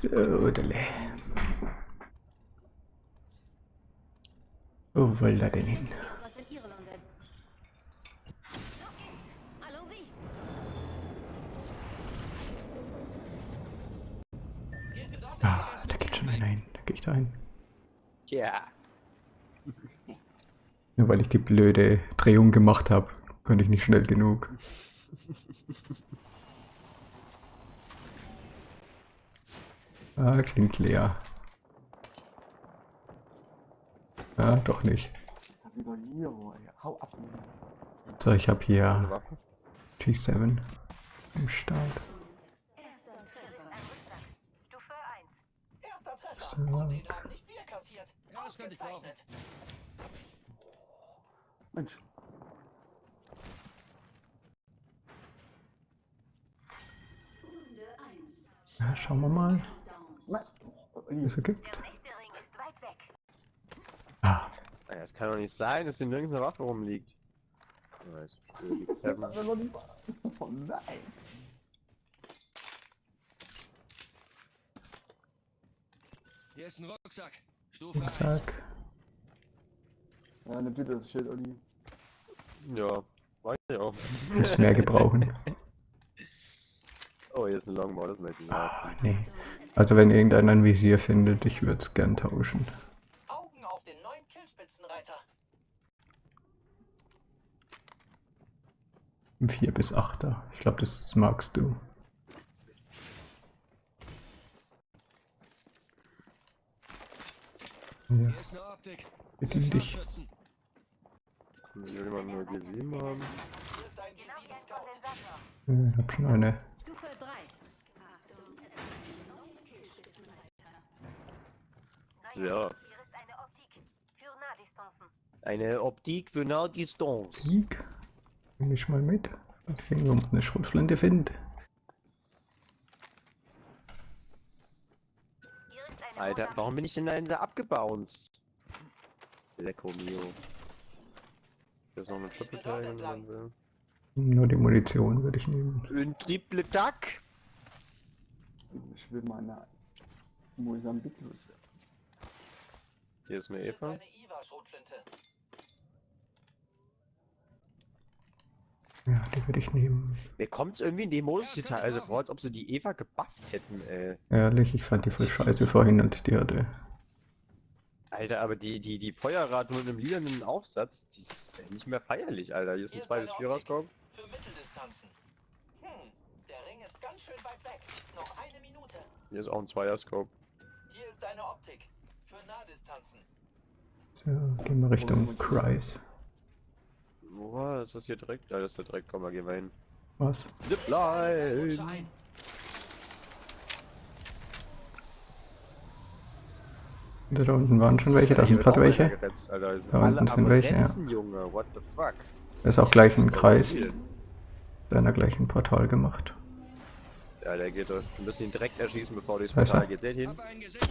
So, dele. Wo will er denn hin? Ah, da geht schon einer hin. Da gehe ich da hin. Ja. Nur weil ich die blöde Drehung gemacht habe, konnte ich nicht schnell genug. Ah, klingt leer. Ah, doch nicht. So, ich habe hier Waffe. G7 im Start. Stufe 1. Erster Treffer. So. Und den haben nicht wir kassiert. Ja, das könnte ich brauchen. Ausgezeichnet. Mensch. Ja, schauen wir mal. Oh, es gibt. Der nächste Ring ist weit weg. Ah, Naja, es kann doch nicht sein, dass hier nirgends eine Waffe rumliegt. Das war lieber. Oh nein. Hier ist ein Rucksack. Stufe 1. Rucksack. Ja, eine Tüte, das Schild, Olli. Ja, weiß ich auch. Muss mehr gebrauchen. Oh, hier ist ein Longbow, das möchte ich Ah, haben. nee. Also wenn irgendeiner ein Visier findet, ich würde es gern tauschen. Augen auf den neuen Killspitzenreiter. Ein 4 bis 8er. Ich glaube, das magst du. Ja, Hier ist eine Optik. bedien Für dich. Will jemand nur G7 haben? Hier ist ein Genau G7 jetzt Scout. von den Sammler. Ja, Ich hab schon eine. Stufe 3. Neue Ja. Hier ist eine Optik. Für Nahdistanzen. Eine Optik für Nahdistanz. Nimm ich mal mit. Dass ich irgendwo eine Schrotflinte finde. Hier ist eine Alter, warum bin ich denn da hinter abgebounced? Lecco mio. Ist noch eine Triple Tag, wenn man will. Nur die Munition würde ich nehmen. Ein Triple Tag? Ich will meine Mosambik loswerden. Hier ist eine Eva. Ja, die würde ich nehmen. Mir kommt's irgendwie in dem Modus hier teilweise vor, als ob sie die Eva gebufft hätten, ey. Ehrlich, ich fand die voll scheiße vorhin und die hatte. Alter, aber die, die, die Feuerrate mit einem lilanen Aufsatz, die ist nicht mehr feierlich, Alter. Hier ist ein Hier ist 2 bis eine 4 Optik. rauskommen. Für Mitteldistanzen. Hm, der Ring ist ganz schön weit weg. Noch eine Minute. Hier ist auch ein 2er Scope. Hier ist eine Optik. So, gehen wir Richtung Kreis. Wo war ist das hier direkt? Ja, das ist der direkt. Komm mal, gehen wir hin. Was? Zipline! Da unten waren schon welche, da sind gerade welche. einer geretzt, Alter. Also Da unten sind welche, ja. Retzen, Junge, what the fuck? Da ist auch gleich ein Kreis deiner gleichen Portal gemacht. Ja, der geht doch. Wir müssen ihn direkt erschießen, bevor ist Portal er. geht. Seht ihn? Hab einen gesichtet.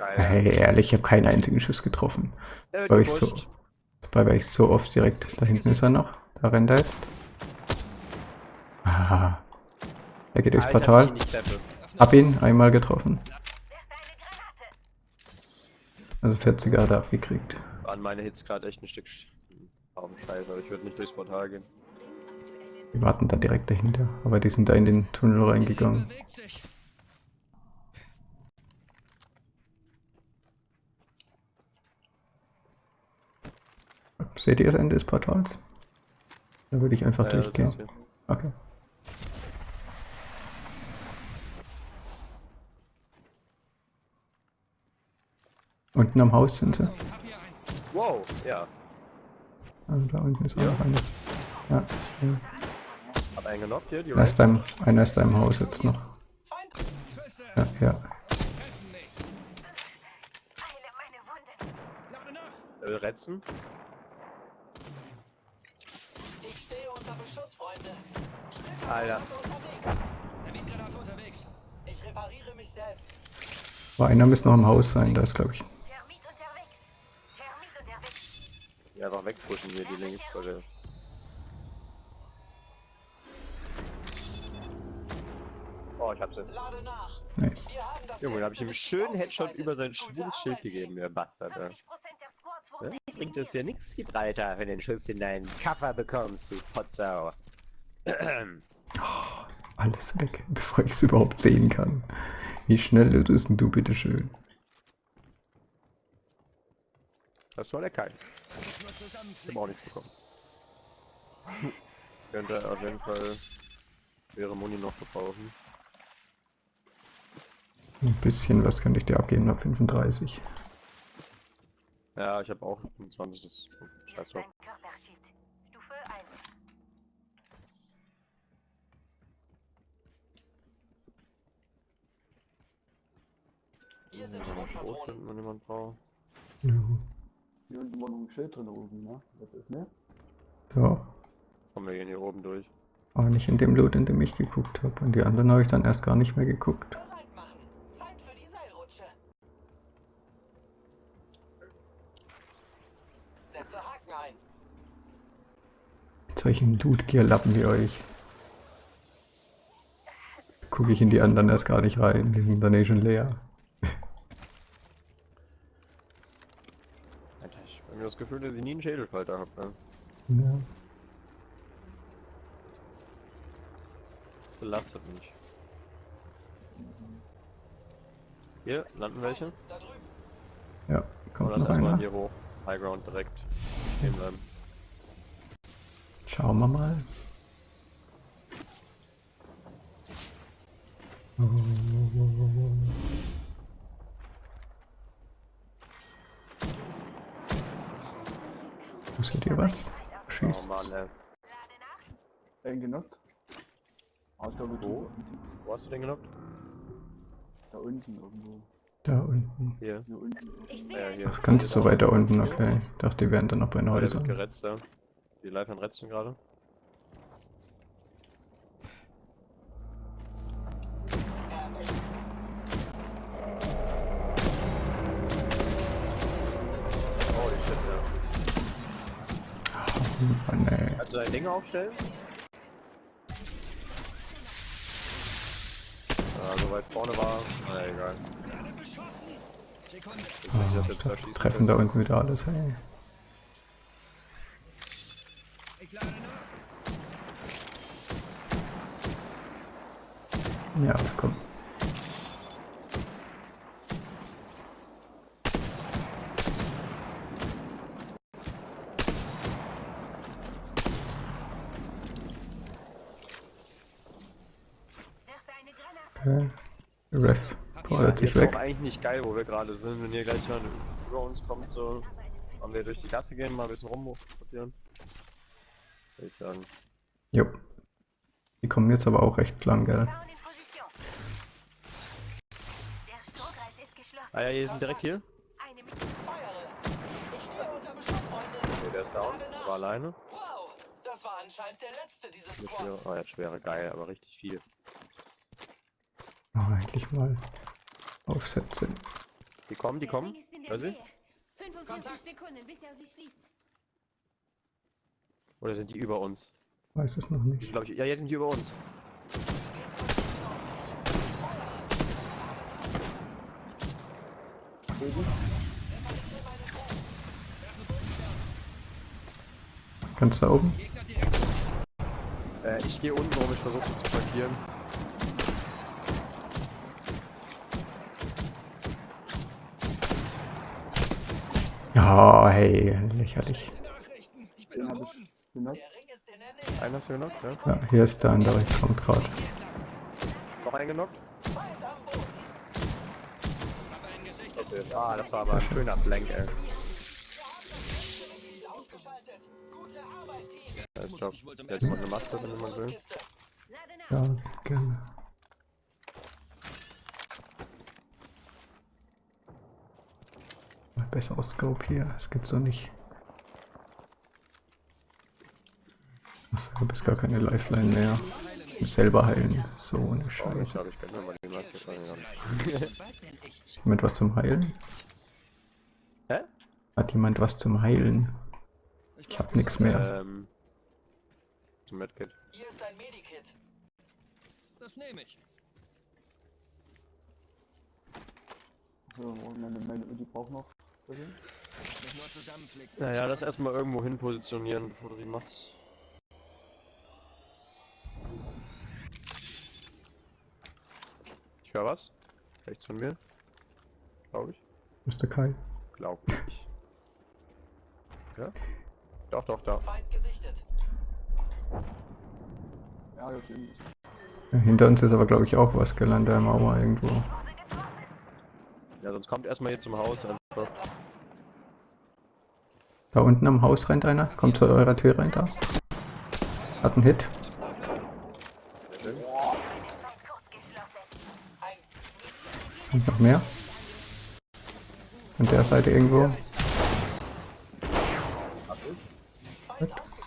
Geil. Hey, ehrlich, ich habe keinen einzigen Schuss getroffen. Der wird Weil ich so, dabei war ich so oft direkt. Da hinten ist er noch. Da rennt er jetzt. Ah. Er geht durchs Alter, Portal. Hab ihn einmal getroffen. Also 40er hat er abgekriegt. Waren meine Hits gerade echt ein Stück scheiße, aber ich würde nicht durchs Portal gehen. Die warten da direkt dahinter. Aber die sind da in den Tunnel reingegangen. Seht ihr das Ende des Portals? Da würde ich einfach Ja, durchgehen. Okay. Unten am Haus sind sie. Wow, ja. Also da unten ist auch noch eine. Ja, so. Hab einen genockt hier, die Einer ist da im, einer ist da im Haus jetzt noch. Ja, ja. Nach. Äh, Retzen. Ich unter Beschuss, Freunde. Alter. Ich repariere mich selbst. Aber einer müsste noch im Haus sein, da ist glaube ich. Die einfach wegpushen hier, die links. Weil der Oh, ich. Lade nach. Nice. Junge, da hab ich ihm schönen Headshot über sein schwules Schild gegeben, der Bastard. ey. 50% der Squads wurden Ja? Bringt es dir nichts, Gibraltar, wenn du einen Schuss in deinen Kaffer bekommst, du Potsau. Alles weg, bevor ich es überhaupt sehen kann. Wie schnell bist denn du, bitteschön? Das war der. Nur Ich hab zusammenflicken. auch nichts bekommen. Könnte auf jeden Fall wäre Muni noch gebrauchen. Ein bisschen was könnte ich dir abgeben, ab 35. Ja, ich habe auch 25, das scheiß drauf. ein Körperschild. Stufe 1. Hier sind man Schrot Schrotpatronen. finden, wenn jemand braucht. Ja. Hier unten war noch ein Schild drin oben, ne? Das ist, ne? Doch. Kommen wir gehen hier oben durch. Aber nicht in dem Loot, in dem ich geguckt habe. Und die anderen habe ich dann erst gar nicht mehr geguckt. Bereit machen. Zeit für die Seilrutsche. Setze Haken ein. Solchen Loot-Gear-Lappen wie euch. Gucke ich in die anderen erst gar nicht rein. Die sind dann eh schon leer. Ich hab mir das Gefühl, dass ich nie einen Schädelfalter hab. Ne? Ja. Das belastet mich. Hier landen welche. Da drüben. Ja, kommt Oder noch einer. hier hoch. High Ground direkt stehen bleiben. Schauen wir mal. Wo seht ihr was? Oh Schießt. Einen genockt. Ah, Wo? du. Wo hast du den genockt? Da unten irgendwo. Da unten. Hier. Hier unten. Ich Ja, sehe hier. Das ganz so weiter unten, okay. Ich dachte, die wären dann noch bei den Häusern. ja. Die live an Retzen gerade. Oh. Kannst du deine Dinge aufstellen? Ja, so weit vorne war. Na egal. Ich weiß nicht, ob da das treffen da unten wieder alles, hey. Ich lade nach. Ja, komm. Okay. Ref fordert Hier sich ist weg. auch eigentlich nicht geil, wo wir gerade sind. Wenn hier gleich jemand über uns kommt, so. Wollen wir durch die Gasse gehen, mal ein bisschen rumprobieren? Würde ich sagen. Jo. Die kommen jetzt aber auch recht lang, gell? Ah ja, hier sind direkt hier. Okay, der ist down. Der war alleine. Wow. Das war anscheinend der letzte dieses Squads. oh, ja, schwere geil, aber richtig viel. Oh, eigentlich mal Aufsätze. Die kommen, die kommen. Hör sie? Nähe. 45 Kontakt. Sekunden, bis er sich schließt. Oder sind die über uns? Weiß es noch nicht. Glaube ich. Ja, jetzt sind die über uns. Ganz da oben? Äh, ich gehe unten rum, ich versuche zu markieren. Ja, hey, lächerlich. Ich Den ich genockt. Ring ist du genockt, ja? Ja, hier ist der andere, kommt gerade. Noch einen genockt? Feind am Boden. Hab Okay. Ah, das war aber ein schöner Flank, ey. Wohl zum jetzt mal eine Maske, wenn man will. Ja, gerne. Mal besseres Scope hier, das gibt's doch nicht. Achso, du bist gar keine Lifeline mehr selber heilen. So eine oh, Scheiße. Hat jemand was zum Heilen? Hä? Hat jemand was zum Heilen? Ich hab nix mehr. Ähm, zum Medkit. Hier ist dein Medikit. Das nehme ich. So, meine, meine Ulti braucht noch. Naja, das erstmal irgendwo hin positionieren, bevor du die machst. Ich höre was. Rechts von mir. Glaube ich. Mr. Kai. Glaub ich. Ja? Doch, doch, da. Feind gesichtet. Ja. Ja, hinter uns ist aber, glaube ich, auch was gelandet, der Mauer irgendwo. Ja, sonst kommt erstmal hier zum Haus einfach. Da unten am Haus rennt einer. Kommt zu eurer Tür rein da. Hat einen Hit. Und noch mehr. An der Seite irgendwo. Feind ausgeschaltet.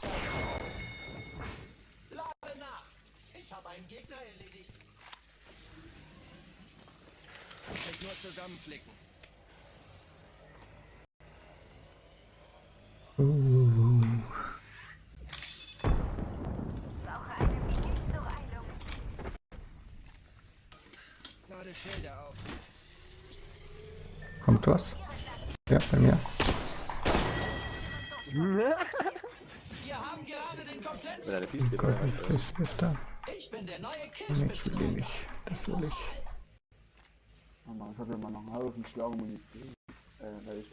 Ich habe ja mal noch einen halben Schlagemunition. Äh, werde ich.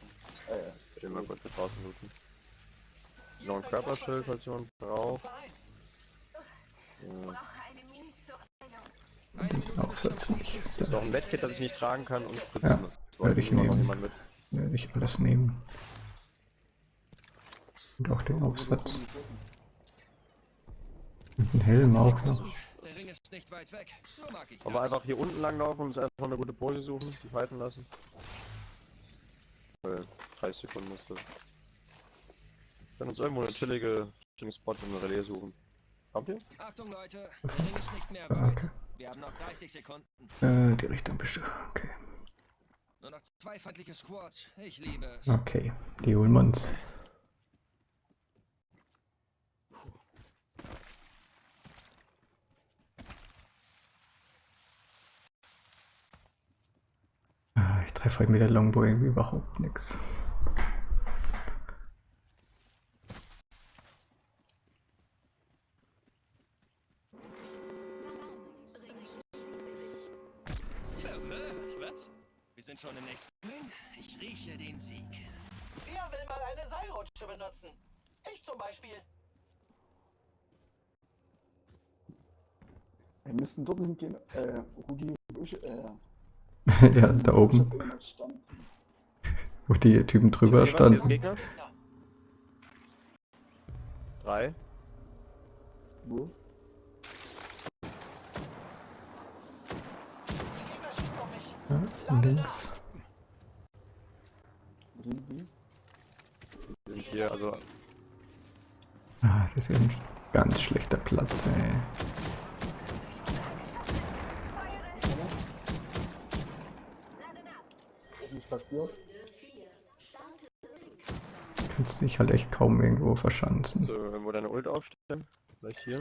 Äh, Ich will mal kurz hier draußen looten. Noch ein Körperschild, falls jemand braucht. Ja. Brauche eine Mini zur Heilung. Den Aufsatz nicht. So, Noch ein Medkit, das ich nicht tragen kann und Spritzen. Ja, Das werde ich nehmen. werde ich alles nehmen. Und auch den Aufsatz. Und einen Helm auch noch. Ist nicht weit weg. So mag ich Aber das. einfach hier unten lang laufen und uns erstmal eine gute Pose suchen, die fighten lassen. Äh, 30 Sekunden das. Wir können uns irgendwo eine chillige, Spot im Relais suchen. Kommt ihr? Achtung Leute, der Ring ist nicht mehr weit. Okay. Wir haben noch 30 Sekunden. Äh, die Richtung bist Okay. Nur noch zwei feindliche Squads. Ich liebe es. Okay, die holen wir uns. Ah, Ich treffe heute mit der Longbow irgendwie überhaupt nichts. Verwirrt, was? Wir sind schon im nächsten Ring. Ich rieche den Sieg. Wer will mal eine Seilrutsche benutzen? Ich zum Beispiel. wir müssten dort hingehen. Äh, Rudi, äh, ja, da oben, wo die Typen drüber ist standen. Gegner? Drei. Wo? Die Gegner schießen auf mich. Ja, links. Sind hier, also Ah, das ist ja ein ganz schlechter Platz, ey. Lade nach. Passiert? Kannst dich halt echt kaum irgendwo verschanzen. so, irgendwo deine Ult aufstellen. Vielleicht hier.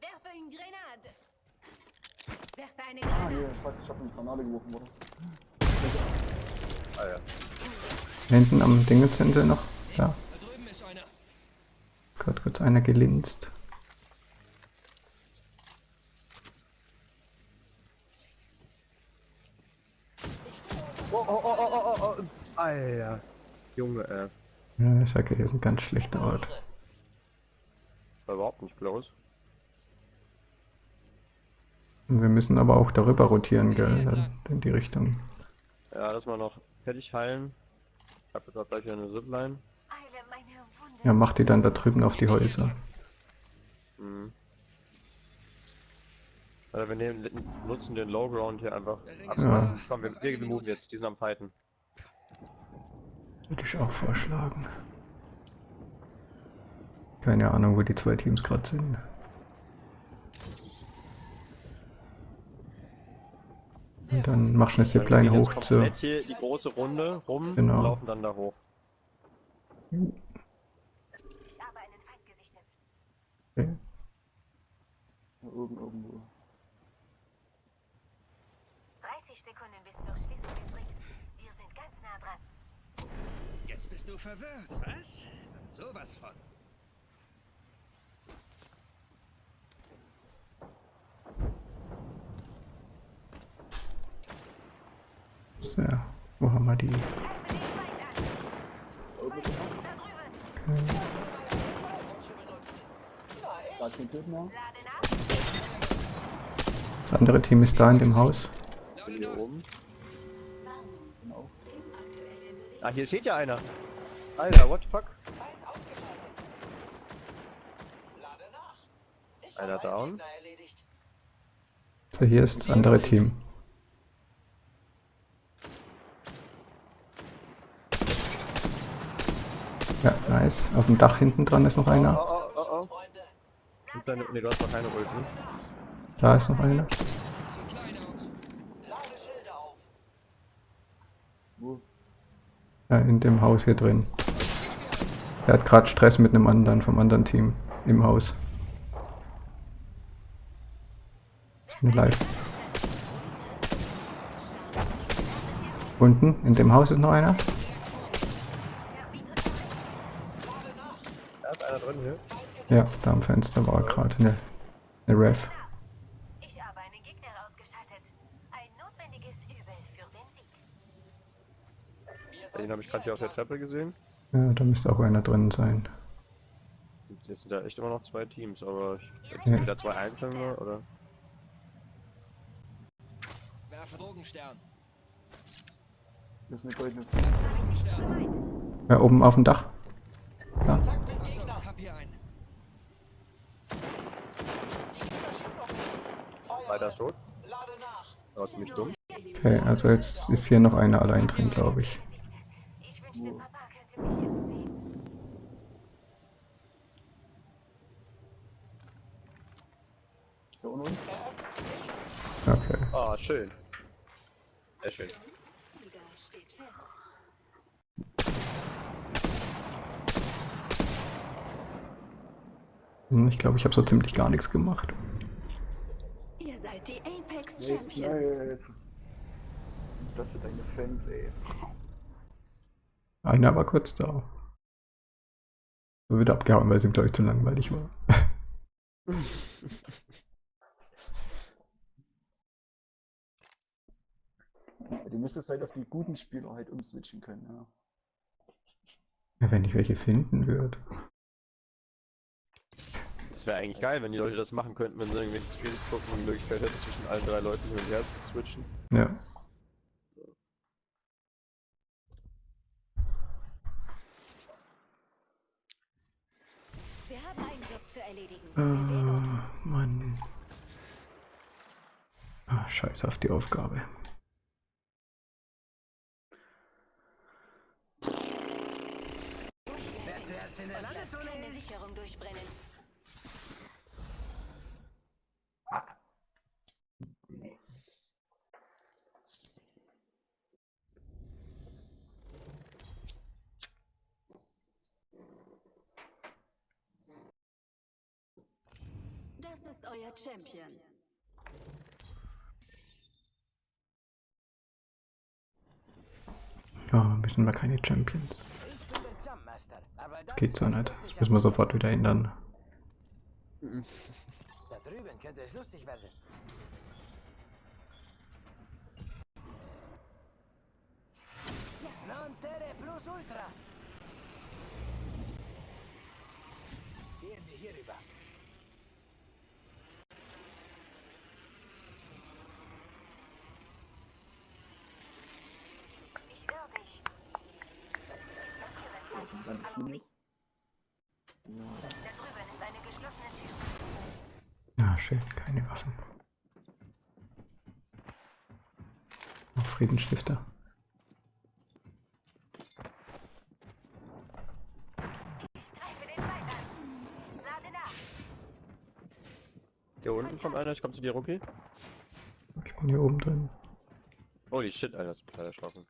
Werfe eine Grenade. Werfe eine Ah, Granate. hier, fuck, ich hab eine Granate geworfen, oder? Ah ja. Hinten am sie noch. Ja. Gott, kurz einer gelinst. Oh, oh, oh, oh, oh, oh, oh. Alter. Junge, äh. Ja, ich sage, hier ist ein ganz schlechter Ort. War überhaupt nicht bloß. Und wir müssen aber auch darüber rotieren, gell? In die Richtung. Ja, lass mal noch fertig heilen. Ich hab jetzt auch gleich wieder eine Zipline. Eile meine Wunde. Ja, mach die dann da drüben auf die Häuser. Mhm. Also wir nehmen, nutzen den Low Ground hier einfach. Ja. Komm, wir, wir moven jetzt, die sind am Fighten. Würde ich auch vorschlagen. Keine Ahnung, wo die zwei Teams gerade sind. Und dann machst du eine Wir Zipline gehen jetzt hoch zur. hier die große Runde rum Genau. und laufen dann da hoch. Ich habe einen Feind gesichtet. Okay. Hier oben irgendwo. 30 Sekunden bis zur nah dran. Jetzt bist du verwirrt, was? Sowas von. So, wo haben wir die? Das andere Team ist da in dem Haus. Hier oben. Ah, hier steht ja einer. Alter, what the fuck? Einer down. So, hier ist das andere Team. Ja, nice. Auf dem Dach hinten dran ist noch Oh, einer. oh, oh, oh. Und seine, nee, du hast noch keine Ult, ne? Da ist noch einer. Ja, in dem Haus hier drin. Er hat gerade Stress mit einem anderen vom anderen Team im Haus. Sind live. Unten, in dem Haus ist noch einer. Da ist einer drin hier. Ja, da am Fenster war gerade eine, eine Ref. Ich habe einen Gegner ausgeschaltet. Ein notwendiges Übel für den Sieg. Wir Den habe ich gerade hier auf der Treppe gesehen. Ja, da müsste auch einer drin sein. Jetzt sind da echt immer noch zwei Teams, aber ich, jetzt Ja. sind wieder zwei Einzelne, oder? Werfe Drogenstern. Das ist eine goldene. Ja, oben auf dem Dach. Ja, Kontakt mit Gegner. Hab hier einen. Die Gegner schießen auf mich. Feuer. Weiter ist tot. Aber ziemlich dumm. okay, also jetzt ist hier noch einer allein drin, glaube ich. Ich Okay. Ah, schön. Sehr schön. Sieger steht fest. Hm, Ich glaube, ich habe so ziemlich gar nichts gemacht. Ihr seid die Apex Champions. Das für deine Fans, ey. Einer war kurz da. So wieder abgehauen, weil es ihm, glaube ich, zu langweilig war. Du müsstest halt auf die guten Spieler halt umswitchen können, ja. Ja, wenn ich welche finden würde. Das wäre eigentlich geil, wenn die Leute das machen könnten, wenn sie irgendwelche Streams gucken und die Möglichkeit hätten, zwischen allen drei Leuten hin und her zu switchen. Ja. Wir haben einen Job zu uns. Mann. Ah, scheiß auf die Aufgabe. Das ist euer Champion. Ja, wir sind wir keine Champions. Ich bin der Jumpmaster, aber Das geht so nicht. Das müssen wir sofort wieder ändern. Da drüben könnte es lustig werden. Non plus ultra. Gehen wir hier rüber. Ich will dich. Blockieren Dann kann ist auf die sie. Da drüben ist eine geschlossene Tür. Ah, schön, keine Waffen. Noch Friedensstifter. Hier unten kommt einer, ich komm zu dir, Rookie. Ich bin hier oben drin. Holy shit, Alter, das ist total erschrocken.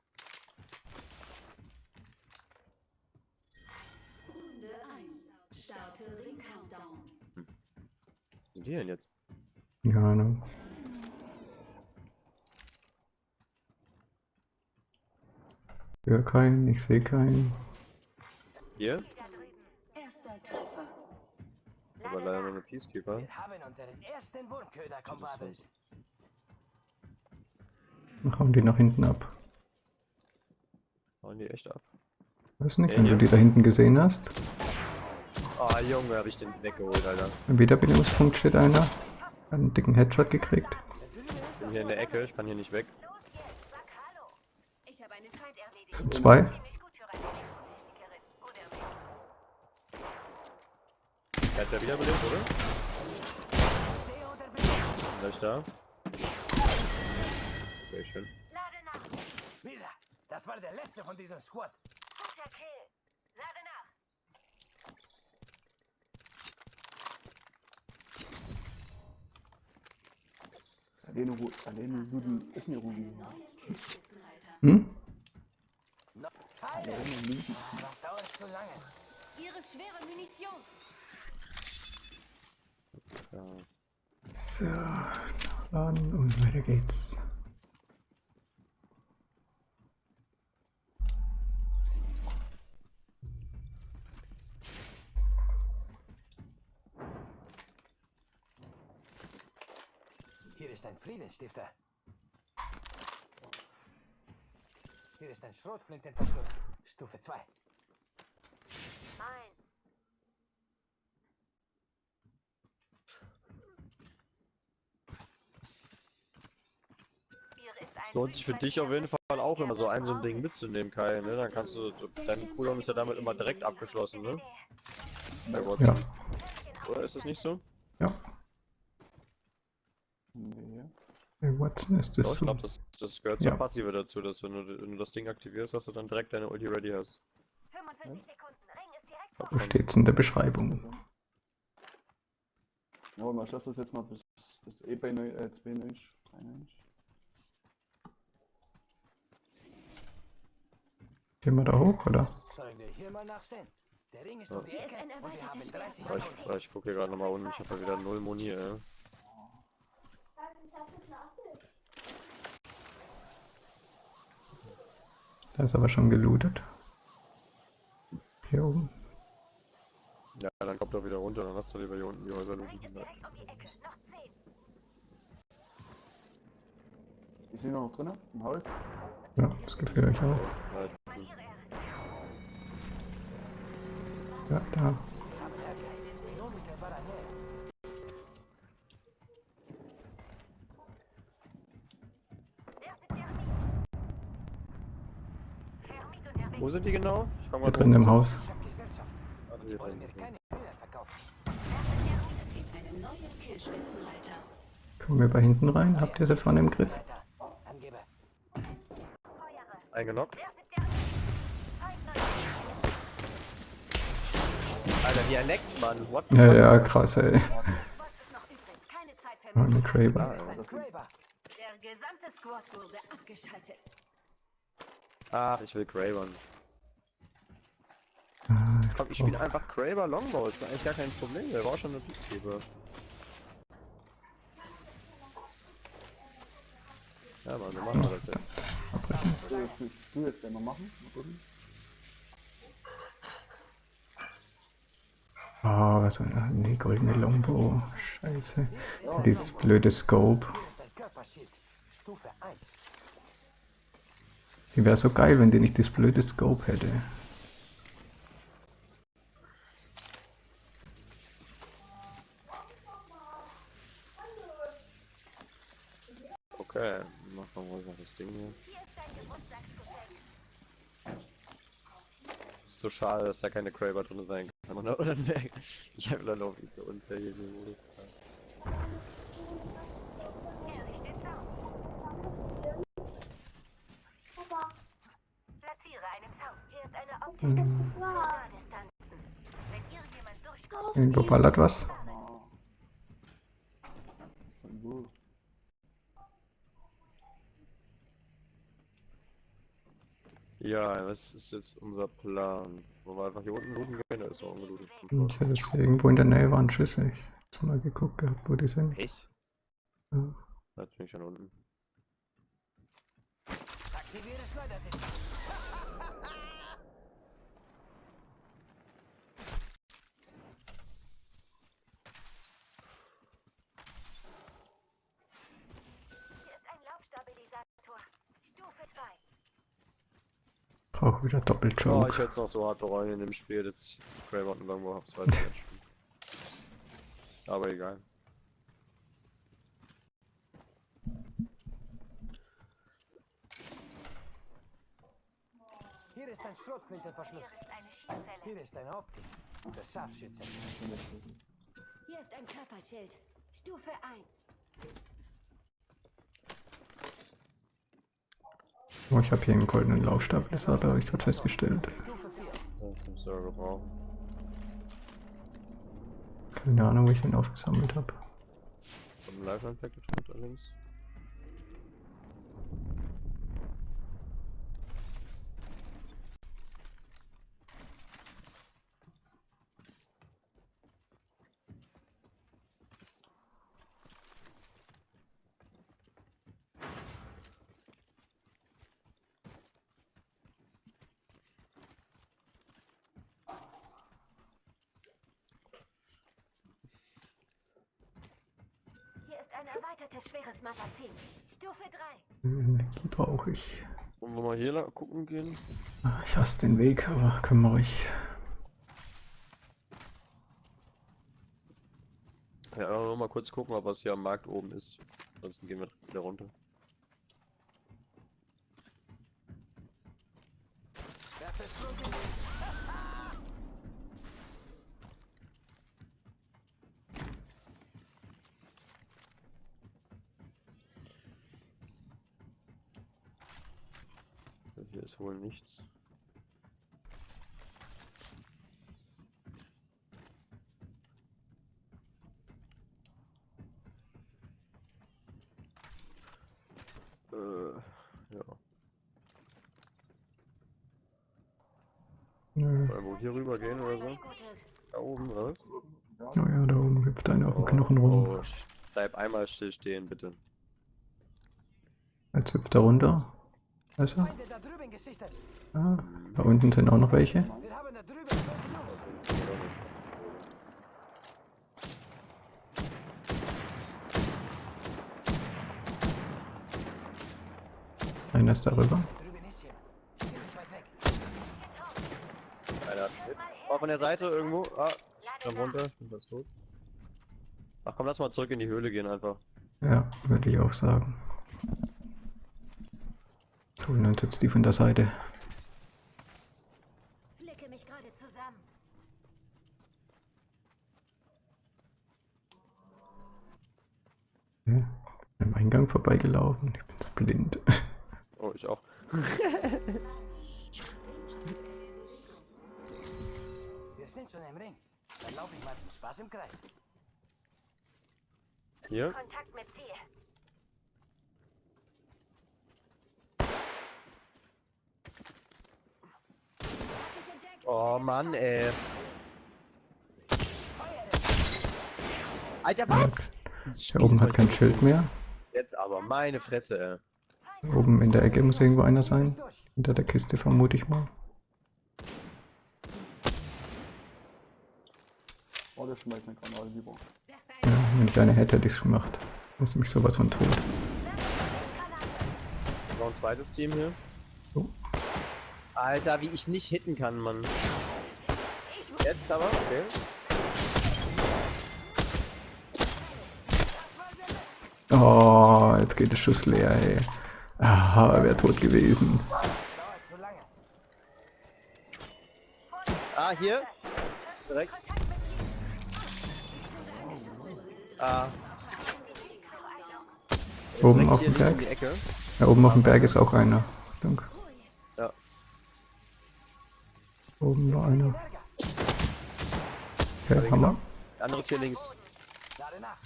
Die denn jetzt? Keine Ahnung. Höre keinen, ich sehe keinen. Hier? Aber leider nur eine Peacekeeper. Wir haben unseren ersten Wurmköder. Dann hauen die nach hinten ab. Hauen die echt ab. Weiß nicht, Ja, wenn du hier. die da hinten gesehen hast. Ah, Junge, hab ich den weggeholt, Alter. Im Wiederbelebungspunkt steht einer. Einen dicken Headshot gekriegt. Ich bin hier in der Ecke, ich kann hier nicht weg. Los jetzt, sag Hallo. Ich habe einen Feind erledigt. Das sind zwei. Er hat ja wiederbelebt, oder? Gleich da. Sehr schön. Lade nach. Mira, das war der letzte von diesem Squad. Guter Kill. Lade nach. Alleine, alleine Luden ist nicht Rudi. Hm? Heile! Das dauert zu lange. Ist schwere Munition. So, laden und weiter geht's. Hier ist ein Friedensstifter. Hier ist ein Schrotflintenverschluss. Stufe 2. Ein. Hier ist ein Lohnt sich für dich auf jeden Fall auch immer so ein so ein Ding mitzunehmen, Kai, ne? Dann kannst du, dein Cooldown ist ja damit immer direkt abgeschlossen, ne? Ja, Oder ist das nicht so? ja. Nee. Bei Watson ist Ja, das ich so. glaube, das, das gehört Ja. zur Passive dazu, dass wenn du, wenn du das Ding aktivierst, dass du dann direkt deine Ulti ready hast. 45 Sekunden. Ring ist direkt vor. Wo steht's in der Beschreibung? Ja, aber man schloss das jetzt mal bis, bis eh bei 9, äh, 92, 93. Gehen wir da hoch, oder? Sollen wir hier mal nachsehen? Der Ring ist um die Hier ist Ecke ein und wir erweiterter haben 30 Ja, ich, ich gucke hier gerade nochmal unten, ich habe ja wieder null Moni, ey. Da ist aber schon gelootet. Hier oben. Ja, dann kommt er wieder runter, dann hast du lieber hier unten die Häuser looten. ist Ecke. Noch 10. Ist sie noch drin? Im Haus? Ja, das gefällt euch auch. Halt. Ja, da. Wir haben Ärger. In unmittelbarer Nähe. Werfe Thermit. Thermit unterwegs. Wo sind die genau? Mal drin im Haus. Die hier wollen drin. mir keine Hühner verkaufen. Es gibt einen neuen Killspitzenreiter. Kommen wir bei hinten rein? Habt ihr sie vorne im Griff? Eingeloggt. Alter, wie er leckt, Mann. What? Ja, ja, krass, ey. Oh, eine. Ein Kraber. Der gesamte Squad wurde abgeschaltet. Ach, ich will Graven. Ah, Komm, ich spiele einfach Kraber Longbow, ist eigentlich gar kein Problem, der war schon eine Peacekeeper. Ja, Mann, so machen wir das jetzt. abbrechen. Du, du, du jetzt mal machen? Ah, was ein. ah, Nee, goldene Longbow. Scheiße. Dieses blöde Scope. Hier ist ein Körperschild. Stufe 1. Die wäre so geil, wenn die nicht das blöde Scope hätte. Okay, machen wir mal das Ding hier. Ist so schade, dass da keine Kraber drin sein kann, oder? Ich dann auch nicht so unfair hier den. Errichte Zaun. Platziere einen Zaun. Hier ist eine Optik. Für Nahdistanzen. Wenn irgendjemand durchkommt, Irgendwo ballert was. Wo? Ja, was ist jetzt unser Plan? Wollen wir einfach hier unten looten gehen? Da ist auch ungelootet. Ich hätte jetzt irgendwo in der Nähe waren Schüsse. Ich hab mal geguckt gehabt, wo die sind. Echt? Ja. Da bin ich schon unten. Aktiviere Schleudersitz. Brauche wieder Oh, ich hätte es noch so hart bereuen in dem Spiel, dass ich jetzt Kraber und Longbow habe. Ich nicht. Aber egal. Hier ist ein Schrotflintenverschluss. Hier ist eine Schießzelle. Hier ist eine Optik. Der Scharfschütze. Hier ist ein Körperschild. Stufe 1. Oh, ich habe hier einen goldenen Laufstabilisator, habe ich gerade festgestellt. Stufe 4. Ja, fünf Server gebrauchen. Keine Ahnung, wo ich den aufgesammelt habe. Vom Lifeline Package runter links. Hier erweitertes schweres Magazin. Stufe 3. Energie brauche ich. Wollen wir mal hier lang gucken gehen? Ah, Ich hasse den Weg, aber können wir ruhig. Ja, aber nur mal kurz gucken, ob was hier am Markt oben ist. Ansonsten gehen wir wieder runter. Werfe Schrot in Hier ist nichts. Äh, ja. Nö. Wollen wir hier rüber gehen oder so? Da oben, oder? Oh ja, da oben hüpft einer auf dem Knochen rum. Oh, bleib einmal still stehen, bitte. Jetzt hüpft er runter. Also, drüben gesichtet. Ah, da unten sind auch noch welche. Einer ist darüber. Einer hat. Oh, von der Seite irgendwo. Ah, nach. runter. Sind das tot? Ach komm, lass mal zurück in die Höhle gehen einfach. Ja, würde ich auch sagen. So, und dann sitzt die von der Seite. Flicke mich gerade zusammen. Ja, am Eingang vorbeigelaufen. Ich bin so blind. Oh, ich auch. Wir sind schon im Ring. Dann laufe ich mal zum Spaß im Kreis. Hier? Kontakt mit Ziel. Oh Mann, ey. Alter, was? Der oben hat kein Schild mehr. Jetzt aber, meine Fresse, ey. Oben in der Ecke muss irgendwo einer sein. Hinter der Kiste vermute ich mal. Oh, der schmeißt eine Granate lieber. Ja, wenn ich eine hätte, hätte ich es gemacht. Das ist mich sowas von tot. Noch ein zweites Team hier. Oh. Alter, wie ich nicht hitten kann, Mann. Jetzt aber, okay. Oh, jetzt geht der Schuss leer, ey. Ah, er wäre tot gewesen. Ah, hier. Direkt. Ah, Oben auf dem Berg. Ja, oben auf dem Berg ist auch einer. Achtung. Ja. Oben war einer. Okay, Hammer. Der andere ist hier links. Lade nach.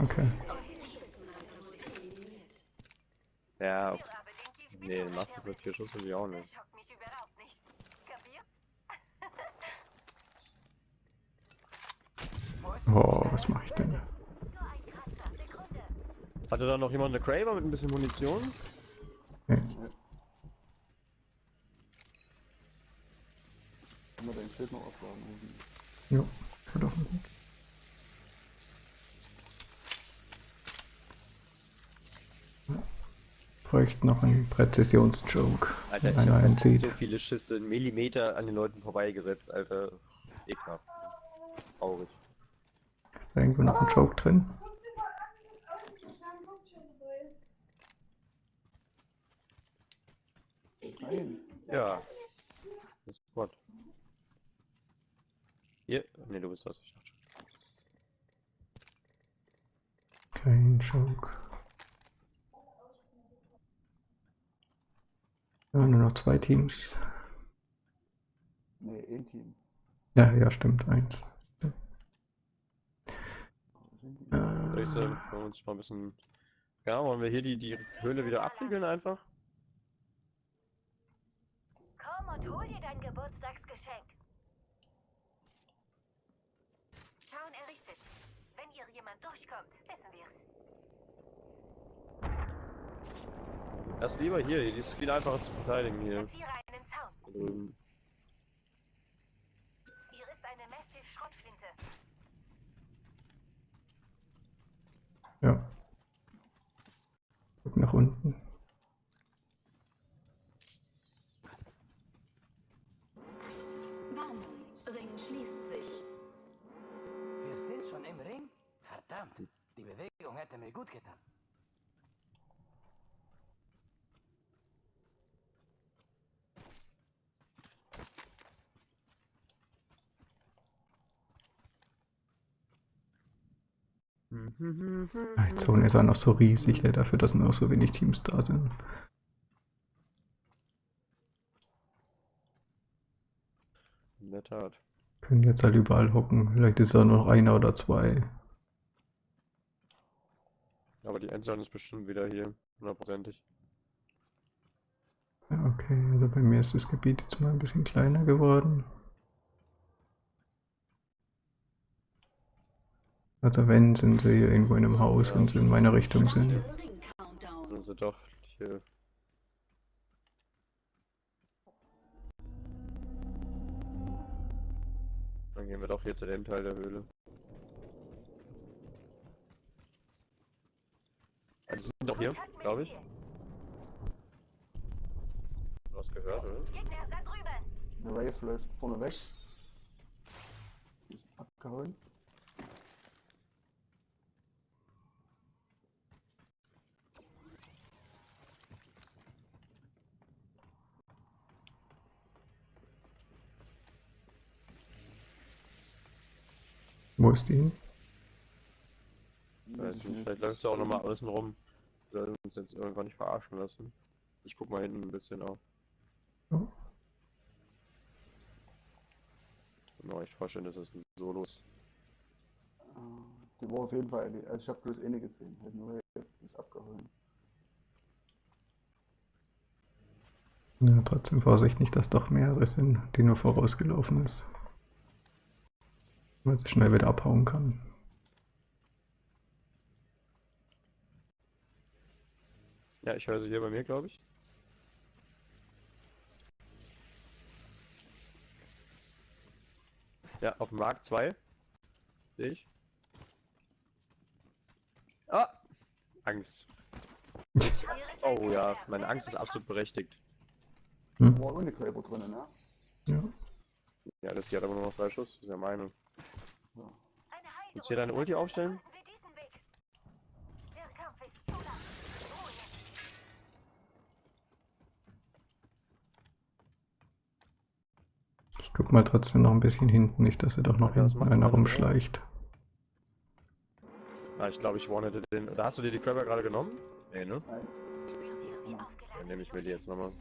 Okay. Ja, Kiel nee, machst du mit vier Schuss will ich auch Das nicht. Oh, was mache ich denn? Sekunde. Hatte da noch jemand eine Craver mit ein bisschen Munition? Nee. Kann man dein Schild noch aufladen? Jo, voll auf dem Weg. Bräuchte noch einen Präzisionsjoke. Alter, ich wenn einer hab einen so viele Schüsse in Millimeter an den Leuten vorbeigesetzt, Alter. Ekelhaft. Traurig. Ist da irgendwo noch ein Joke drin? Ja. Das ist Gott. Hier? Ne, du bist das. Ich dachte schon. Kein Joke. Ja, nur noch zwei Teams. Nee, ein Team. Ja, ja, stimmt, eins. Soll ich Äh, sagen, wollen wir uns mal ein bisschen. Ja, wollen wir hier die, die Höhle wieder abriegeln einfach? Komm und hol dir dein Geburtstagsgeschenk. Zaun errichtet. Wenn hier jemand durchkommt, wissen wir's. Das lieber hier, die ist viel einfacher zu verteidigen hier. Drüben. Hier ist eine Massive Schrottflinte. ja. Guck nach unten. Warnung, Ring schließt sich. Wir sind schon im Ring? Verdammt, die Bewegung hätte mir gut getan. Die Zone ist auch noch so riesig, ey, dafür, dass nur noch so wenig Teams da sind. In der Tat. Können jetzt halt überall hocken. Vielleicht ist da noch einer oder zwei. Aber die Endzone ist bestimmt wieder hier. Hundertprozentig. Ja, okay, also bei mir ist das Gebiet jetzt mal ein bisschen kleiner geworden. Also wenn, sind sie hier irgendwo in einem Haus, wenn sie in meiner Richtung sind. Sind doch hier. Dann gehen wir doch hier zu dem Teil der Höhle. Also sind doch hier, glaube ich. Du hast gehört, oder? Gegner da drüben. Der Wraith läuft vorne weg. Ist abgehauen. Wo ist die hin? Weiß ich nicht, vielleicht läuft sie auch nochmal außen rum. Wir sollten uns jetzt irgendwann nicht verarschen lassen. Ich guck mal hinten ein bisschen auf. Oh. Genau, ich vorstellen, das ist ein Solos. Äh, Die war auf jeden Fall, also ich habe bloß eine gesehen. Halt nur Wraith ist abgehauen. Ja, trotzdem Vorsicht nicht, dass doch mehrere sind, die nur vorausgelaufen ist. Weil sie schnell wieder abhauen kann. Ja, ich höre sie hier bei mir, glaube ich. Ja, auf dem Markt 2. Sehe ich. Ah! Angst. Oh ja, meine Angst ist absolut berechtigt. Da war ohne Gräber drin, ne? Ja. Ja, das hat aber nur noch drei Schuss, das ist ja meine. Willst du hier deine Ulti aufstellen? Ich guck mal trotzdem noch ein bisschen hinten, nicht, dass er doch noch Ja, hinten einer man rumschleicht. Ah, ich glaube, ich warnete den. Oder hast du dir die Crabber gerade genommen? Nee, ne? Dann nehme ich mir die jetzt nochmal.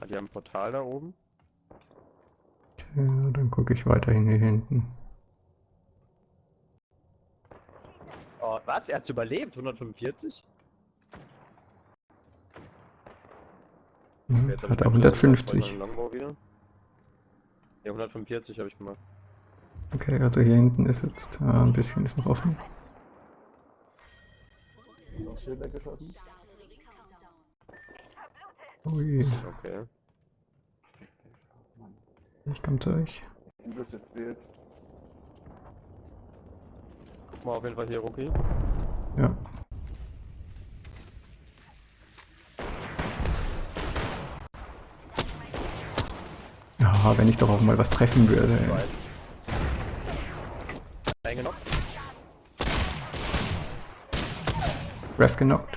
Ah, die haben ein Portal da oben. Okay, dann gucke ich weiterhin hier hinten. Oh, was? Er hat's überlebt? 145? Hm, hat er Schlüssel 150. bei meinem Longbow wieder. Ja, 145 habe ich gemacht. Okay, also hier hinten ist jetzt äh, ein bisschen ist noch offen. Das Schild weggeschossen. Ich verblute. Ui. Okay. Ich komme zu euch. Bloß jetzt wild. Guck mal auf jeden Fall hier, Rookie. Ja. Ja, wenn ich doch auch mal was treffen würde. ey. Eingenockt. Ref genockt.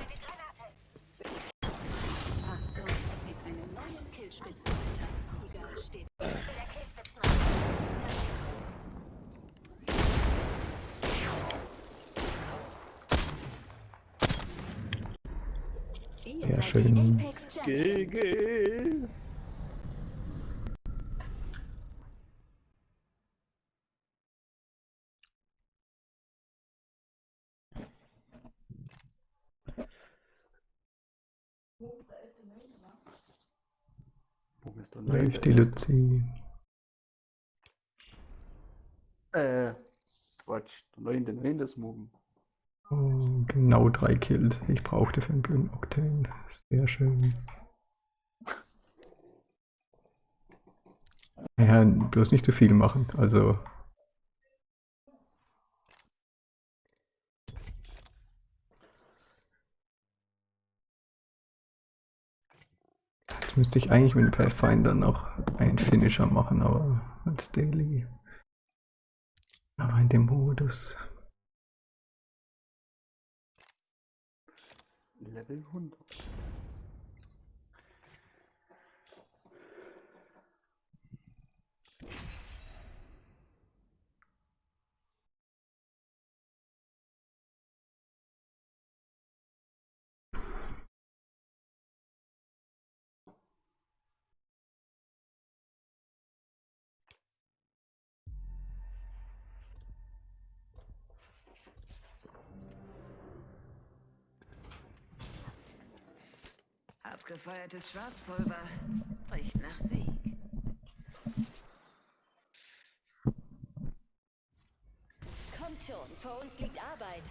Achtung, es gibt einen neuen Killspitzenreiter. Sieger steht Der Killspitzenreiter. Ihr Sehr seid die schön. Apex Champions. GG. Läuft die Luzi. Äh, Quatsch. Der 9. das Morgen. Oh, genau drei Kills. Ich brauchte für einen blöden Octane. Sehr schön. Ja, bloß nicht zu viel machen. Also. Jetzt müsste ich eigentlich mit dem Pathfinder noch einen Finisher machen, aber als Daily. Aber in dem Modus. y le. Abgefeuertes Schwarzpulver. Riecht nach Sieg. Kommt schon, vor uns liegt Arbeit.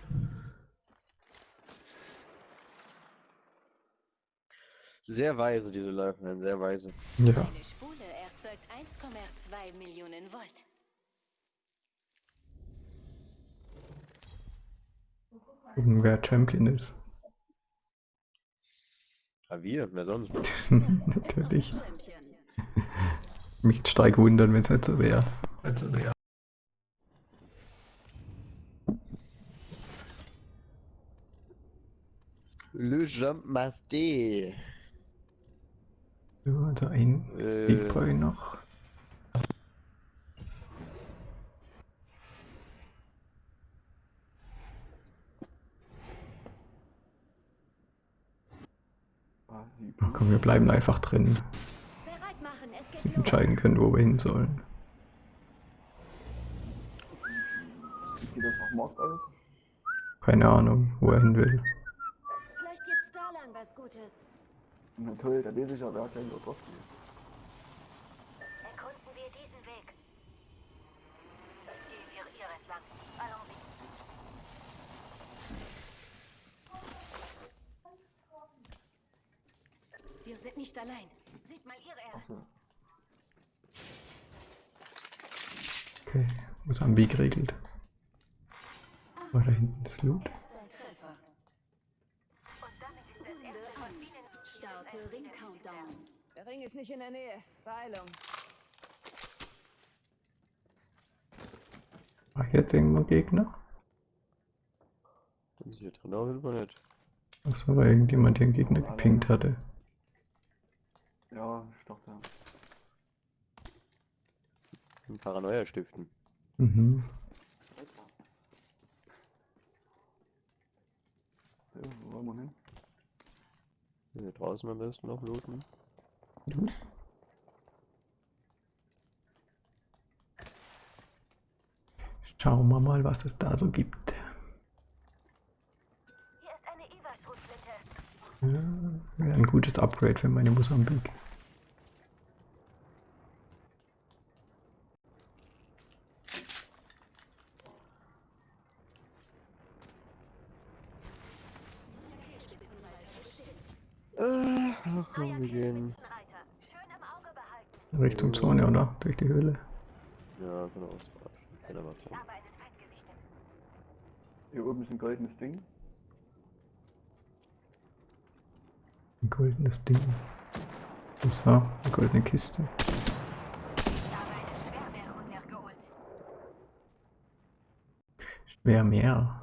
Sehr weise, diese Lifeline, sehr weise. Ja. Eine Spule erzeugt 1,2 Millionen Volt. Gucken, wer Champion ist. Ah, wir, wer sonst? Natürlich. Mich stark wundern, wenn es nicht so wäre. Le Jump Master. So, also ein Äh. Big Boy noch. Ach komm, wir bleiben einfach drin. Dass wir entscheiden können, wo wir hin sollen. Sieht das nach Markt aus? Keine Ahnung, wo er hin will. Vielleicht gibt's da lang was Gutes. Na toll, da weiß ich ja, wer gleich dort drauf geht. Erkunden wir diesen Weg. Gehen wir hier entlang. Allons-y. Wir sind nicht allein. Seht mal ihre Erde. Achso. Okay, muss am Weg geregelt. War da hinten das Loot? Treffer. Und damit ist das erste von vielen Starte Ring Countdown. Der Ring ist nicht in der Nähe. Beeilung. War jetzt irgendwo Gegner? Das ist hier drin jeden Fall nicht. Achso, war irgendjemand, der einen Gegner gepinkt hatte. Ja, ich dachte. Ein Paranoia stiften. Mhm. Ja, wo wollen wir hin? Hier draußen am besten noch looten. Schauen wir mal, was es da so gibt. Hier ist eine. Ja, wäre ein gutes Upgrade für meine Mosambik. Ach, Neuer komm, wir gehen. Killspitzenreiter. Schön im Auge behalten. Richtung Zone, oder? Durch die Höhle. Ja, genau. Hier oben ist ein goldenes Ding. Ein goldenes Ding. So, eine goldene Kiste. Schwermeer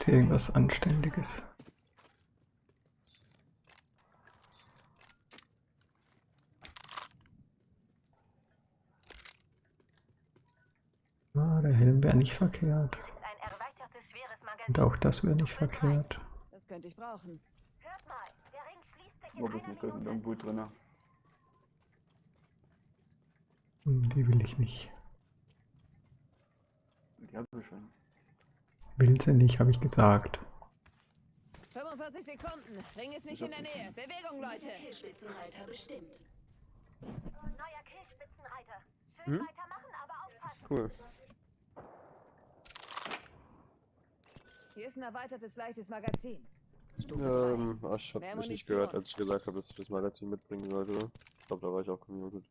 Gibt hier irgendwas Anständiges? Ah, der Helm wäre nicht verkehrt. Und auch das wäre nicht verkehrt. Das könnte ich brauchen. Hört mal, der Ring schließt sich in Wo ist einer eine goldene Minute. irgendwo drin? Hm, Die will ich nicht. Die habe ich schon. Will sie nicht, habe ich gesagt. 45 Sekunden. Ring ist nicht in der Nähe. Bewegung, Leute. Killspitzenreiter bestimmt. Neuer Killspitzenreiter. Schön Hm? weitermachen, aber aufpassen. Cool. Hier ist ein erweitertes leichtes Magazin. Stufe 3. Ähm, ach, ich hab Mehr mich nicht gehört, als ich gesagt habe, dass ich das Magazin mitbringen sollte. Ich glaube, da war ich auch gemutet.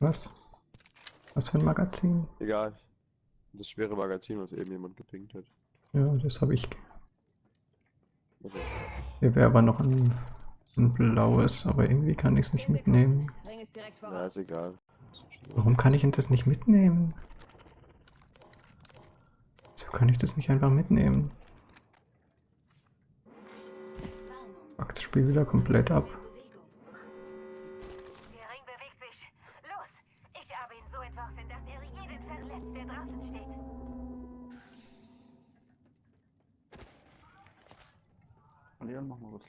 Was? Was für ein Magazin? Egal. Das schwere Magazin, was eben jemand gepinkt hat. Ja, das habe ich. Also, Hier wäre aber noch ein, ein blaues, aber irgendwie kann ich es nicht 10 Sekunden. mitnehmen. Na, ist egal. Warum kann ich denn das nicht mitnehmen? So kann ich das nicht einfach mitnehmen. Fuck das Spiel wieder komplett ab.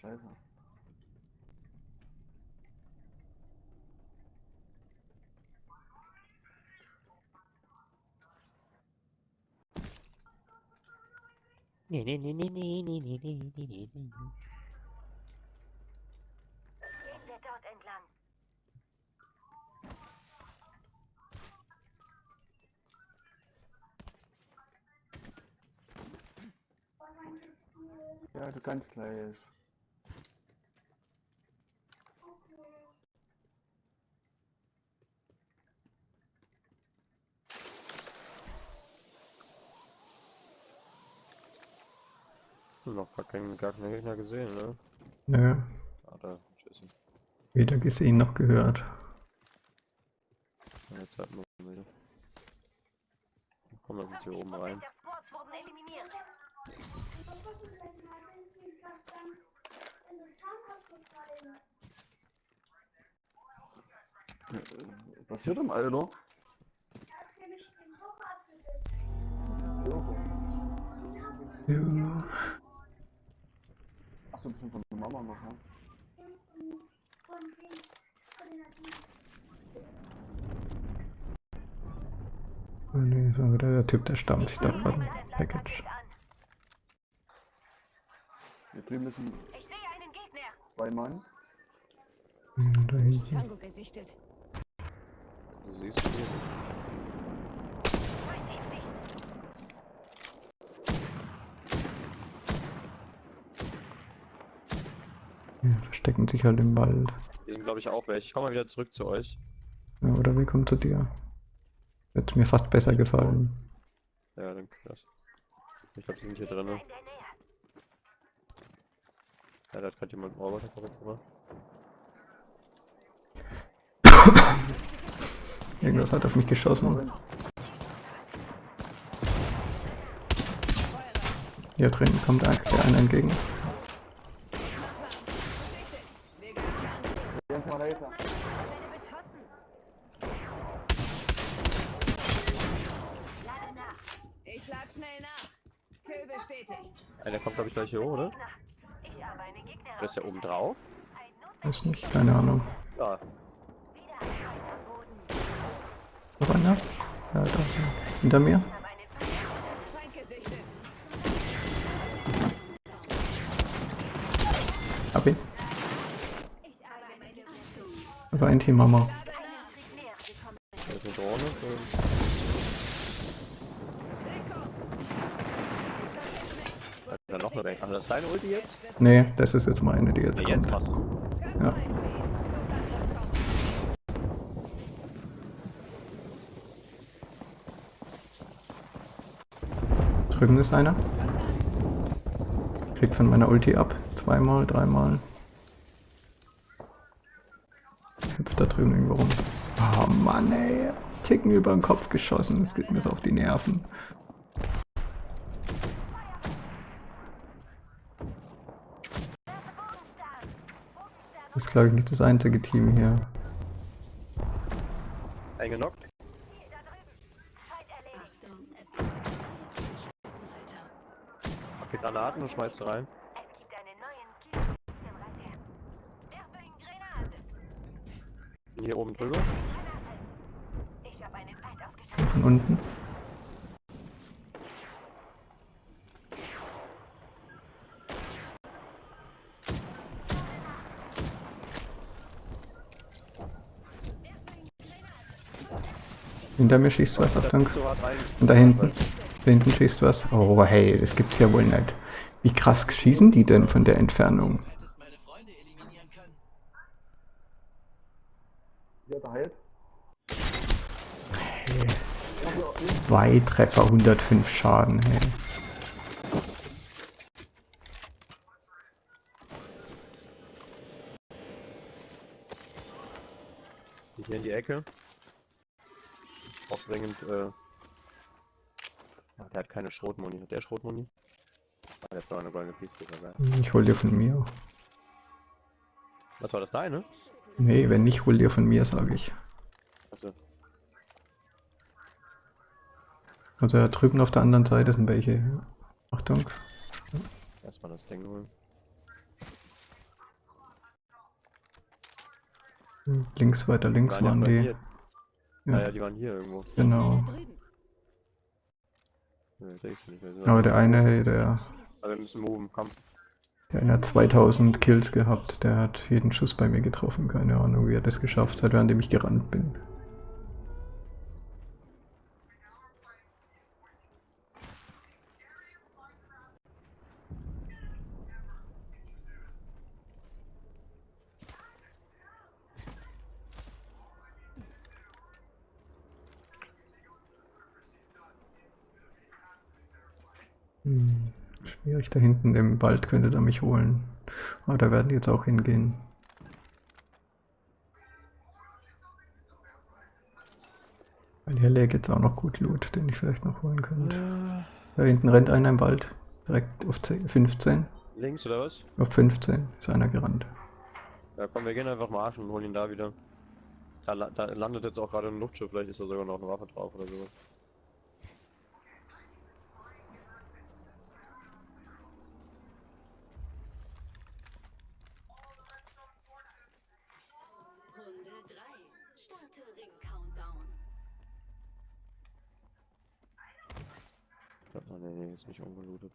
Leon, mach mal kurz leiser. Gehen wir dort entlang. Ja, du kannst gleich. Noch gar keinen, gar keinen Gegner gesehen, ne? Nö, Ah, da, tschüss. weder gesehen noch gehört. Ja, Jetzt hatten wir wieder. Komm, uns hier oben 50% rein. äh, passiert im Alter? Ja. Du bist schon von der Mama noch, ne? Oh nee, so wieder der Typ, der stammt. Ich dachte gerade Package. Hier drüben müssen Ich sehe einen Gegner. zwei Mann. Hm, Da hinten. Tango gesichtet. Du siehst hier. Feind in Sicht. Ja, verstecken sich halt im Wald. Die sind, glaube ich, auch weg. Ich komme mal wieder zurück zu euch. Ja, oder wir kommen zu dir. Wird mir fast besser gefallen. Ja, dann krass. Ich glaube, die sind hier drin. In Ne? Ja, da hat gerade jemand einen Roboter verrückt gemacht. Irgendwas hat auf mich geschossen. Hier drin kommt der einer entgegen. Gesichtet. Lege einen Lade nach. Ich lad schnell nach. Kill bestätigt. Einer kommt, glaube ich, gleich hier hoch, oder? Gegner. Ich habe einen Gegner Der ist ja oben drauf. Weiß nicht, keine Ahnung. Da. Wieder ein Feind am Boden. Noch einer? Ja, da. Hinter mir? Ich habe einen Feind ausgeschaltet. Feind gesichtet. Hab ihn. Also ein Team haben wir. Er noch eine? Ach, das ist deine Ulti jetzt? Nee, das ist jetzt meine, die jetzt jetzt kommt. Köpfe Ja. Drüben ist einer. Kriegt von meiner Ulti ab. Zweimal, dreimal. Hüpft da drüben irgendwo rum. Oh Mann, ey. Ticken über den Kopf geschossen. Das geht mir so auf die Nerven. Das ist, glaube ich, nicht das einzige Team hier. Eingenockt. Okay, Granaten und schmeißt du rein. Es gibt einen neuen Kielspitzenreiter. Werfe ihn Hier oben drüber. Von unten. Hinter mir schießt was, Achtung. Und da hinten. Da hinten schießt was. Oh, hey, das gibt's ja wohl nicht. Wie krass schießen die denn von der Entfernung? Hättest meine Freunde eliminieren können. Ja, der heilt. Zwei Treffer, 105 Schaden, hey. Hier in die Ecke. Auch dringend, äh. Ja, der hat keine Schrotmuni. Hat der Schrotmuni? Ah, der hat eine goldene Peacekeeper, geil. Ich hol dir von mir. Was war das deine? Nee, wenn nicht, hol dir von mir, sage ich. Also, Also da drüben auf der anderen Seite sind welche. Achtung. erstmal das Ding holen. Links weiter, links waren von die. Hier. Ja. Ja. ja, die waren hier irgendwo. Genau. Aber der eine, hey, der, Aber wir müssen moven, komm. der eine hat 2000 Kills gehabt. Der hat jeden Schuss bei mir getroffen. Keine Ahnung, wie er das geschafft hat, während ich gerannt bin. Hm, schwierig da hinten im Wald könnte er mich holen. Aber da werden die jetzt auch hingehen. Weil hier läge jetzt auch noch gut Loot, den ich vielleicht noch holen könnte. Da hinten rennt einer im Wald. Direkt auf 10, 15. Links oder was? Auf 15 ist einer gerannt. Ja, komm, wir gehen einfach mal arschen und holen ihn da wieder. Da, la- da landet jetzt auch gerade ein Luftschiff, vielleicht ist da sogar noch eine Waffe drauf oder so. Nicht ungelootet.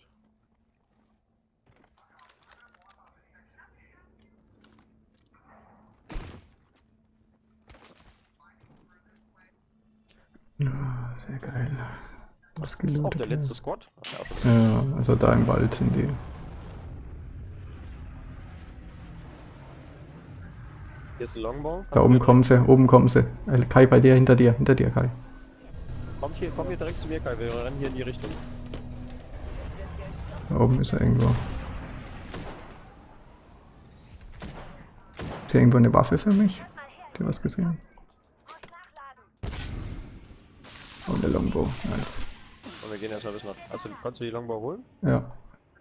Ja, sehr geil. Was Das ist auch gelootet. der letzte Squad? Ja, also da im Wald sind die. Hier ist ein Longbow. Da oben kommen sie, oben kommen sie. Äh, Kai, bei dir, hinter dir, hinter dir, Kai. Komm hier, komm hier direkt zu mir, Kai. Wir rennen hier in die Richtung. Da oben ist er irgendwo. Ist hier irgendwo eine Waffe für mich? Habt ihr was gesehen? Oh, eine Longbow. Nice. Und wir gehen erstmal bis nach. Du, konntest du die Longbow holen? Ja.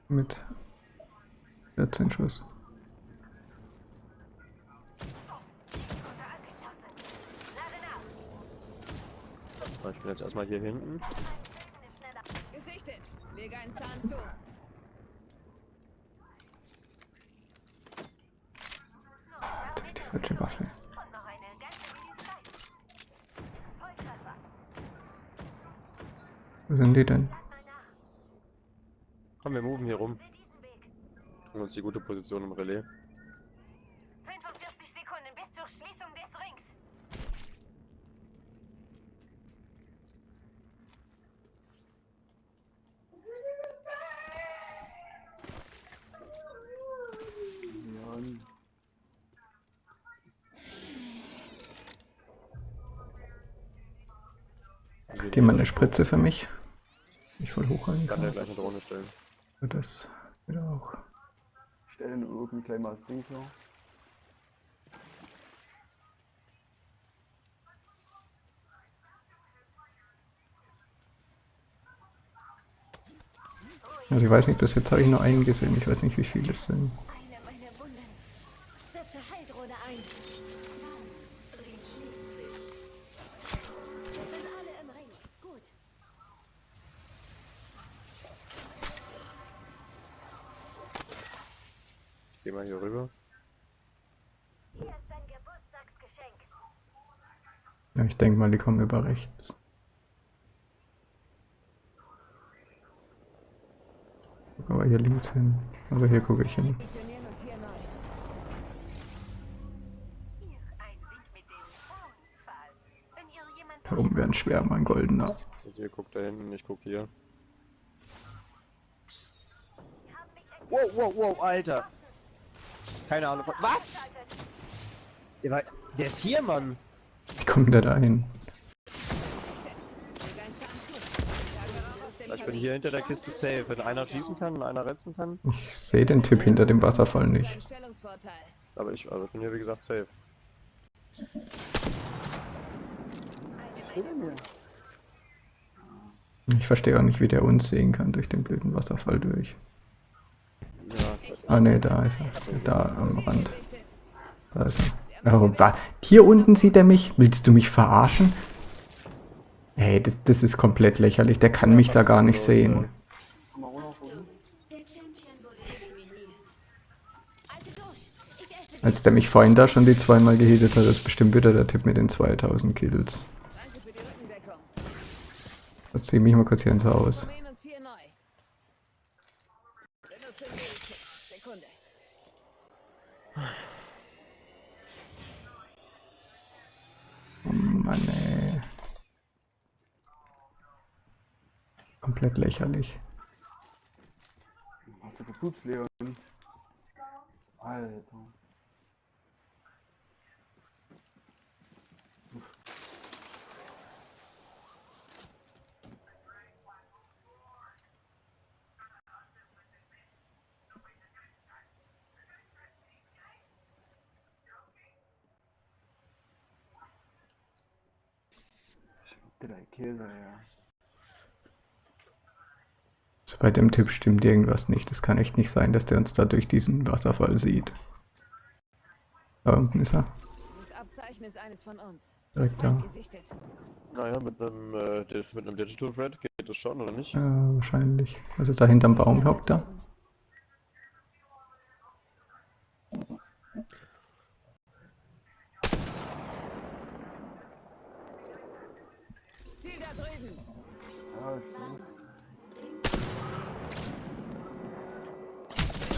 Mit 14 Schuss. Ich bin jetzt erstmal hier hinten. Gesichtet. Lege einen Zahn zu. Alter, die falsche Waffe. Wo sind die denn? Komm, wir moven hier rum. Holen uns die gute Position im Relais. 45 Sekunden bis zur Schließung des Rings. Wir Geh mal eine Spritze für mich. Ich voll hochhalten Kann der kann. gleich eine Drohne stellen. Das wieder auch. Stellen irgendwie gleich mal das Ding so. Also ich weiß nicht, bis jetzt habe ich nur einen gesehen. Ich weiß nicht, wie viele es sind. Ich denke mal, die kommen über rechts. Guck aber hier links hin. Also hier gucke ich hin. Hier. Hier oben wäre ein Schwärmer, ein goldener. Also ihr guckt da hinten, ich guck hier. Wow, wow, wow, Alter. Keine Ahnung. Was? Der, war, der ist hier, Mann. Wie kommt der da hin? Ich bin hier hinter der Kiste safe. Wenn einer schießen kann und einer retzen kann. Ich sehe den Typ hinter dem Wasserfall nicht. Aber ich, also bin hier wie gesagt safe. Ich verstehe auch nicht, wie der uns sehen kann durch den blöden Wasserfall durch. Ja, Ah ne, da ist er. Da am Rand. Da ist er. Oh, was? Hier unten sieht er mich? Willst du mich verarschen? Hey, das, das ist komplett lächerlich. Der kann mich da gar nicht sehen. Als der mich vorhin da schon die zweimal gehittet hat, ist bestimmt wieder der Tipp mit den 2000 Kills. Jetzt zieh mich mal kurz hier ins Haus. Probieren uns hier neu. Benutze Medikit. Sekunde. Oh Mann, ey. Komplett lächerlich. Was für Gepups, Leon. Alter. Drei Käse, ja. Also bei dem Tipp stimmt irgendwas nicht. Es kann echt nicht sein, dass der uns da durch diesen Wasserfall sieht. Da unten ist er. Dieses Abzeichen ist eines von uns. Direkt da. Naja, mit einem, äh, mit einem Digital Thread geht das schon, oder nicht? Ja, wahrscheinlich. Also da hinterm Baum hockt er. Ziel da drüben. Ja, ich sehe.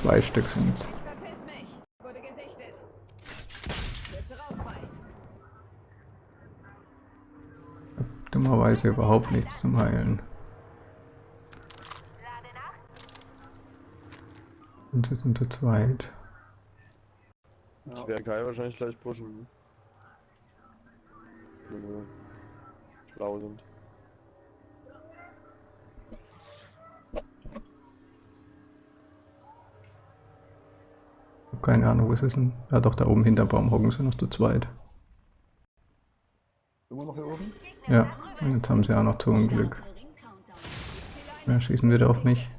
Zwei Stück sind's. Ich verpiss mich. Wurde gesichtet. Setze rauffrei. Dummerweise überhaupt nichts zum Heilen. Und sie sind zu zweit. Ich werde Kai wahrscheinlich gleich pushen. Wenn wir schlau sind. Keine Ahnung, wo sie sind. Ja doch, da oben hinterm Baum hocken sie noch zu zweit. Immer noch hier oben? Ja, und jetzt haben sie auch noch zu Unglück. Ring Countdown. Ja, schießen wieder auf mich.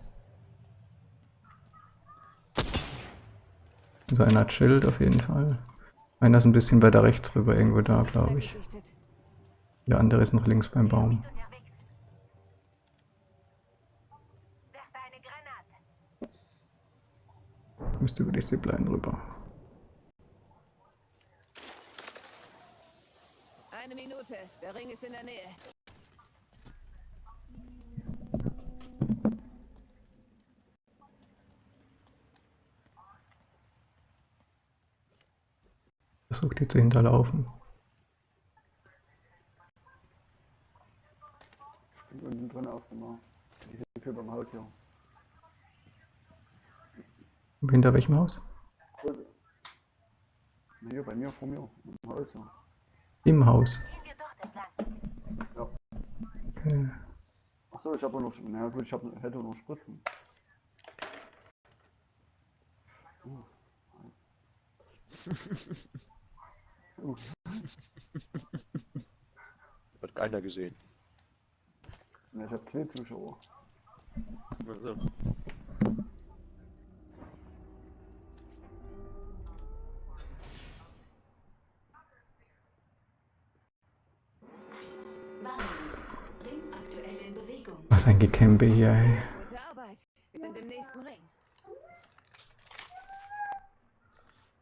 Also einer hat Schild auf jeden Fall. Einer ist ein bisschen weiter rechts rüber, irgendwo da, glaube ich. Der andere ist noch links beim Baum. Unterwegs. Werfe eine Granate. Müsste über die Zipline rüber. Eine Minute. Der Ring ist in der Nähe. Versucht die zu hinterlaufen. Stimmt unten drin aus immer. Diese Tür beim Haus hier. Hinter welchem Haus? Na, Hier bei mir, vor mir. Im Haus hier. Im Haus. Gehen wir dort entlang. Okay. Achso, ich habe noch. Na gut, ich hab, hätte noch Spritzen. Uh. Uh. Hat keiner gesehen. Ja, ich habe zwei Zuschauer. Also, Warnung. Ring aktuell in Was ein Gekämpe hier, ey. Gute Arbeit. Wir sind im nächsten Ring.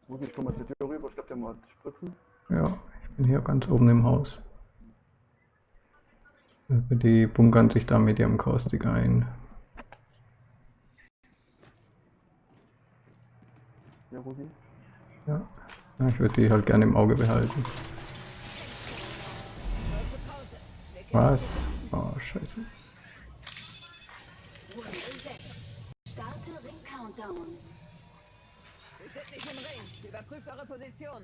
Gut, ich komme mal zur Tür rüber, ich glaube, der mal Spritzen. Ja, ich bin hier ganz oben im Haus. Die bunkern sich da mit ihrem Caustic ein. Ja, Rudi. Ja. ja ich würde die halt gerne im Auge behalten. Was? Oh, scheiße. Runde 6. Starte Ring Countdown. Wir sind nicht im Ring. Überprüft eure Position.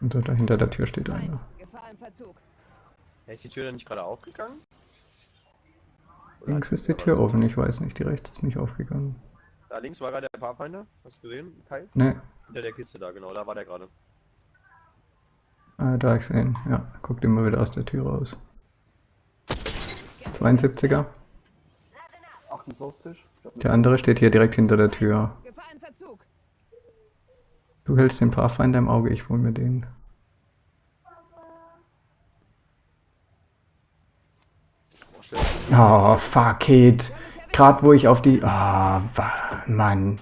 Und so da hinter der Tür steht einer. Gefahr im Verzug. Ja, ist die Tür dann nicht gerade aufgegangen? Oder Links ist die Tür offen, ich weiß nicht, die rechts ist nicht aufgegangen. Da links war gerade der Pathfinder. Hast du gesehen, Kai? Ne, Hinter der Kiste da, genau. Da war der gerade. Ah, da ich sehen. Ja, guckt immer wieder aus der Tür raus. 72er. 48. Ich glaub, Der andere steht hier direkt hinter der Tür. Du hältst den Pathfinder im Auge, ich hol mir den. Oh, fuck it. Gerade wo ich auf die... Ah, wa- Mann.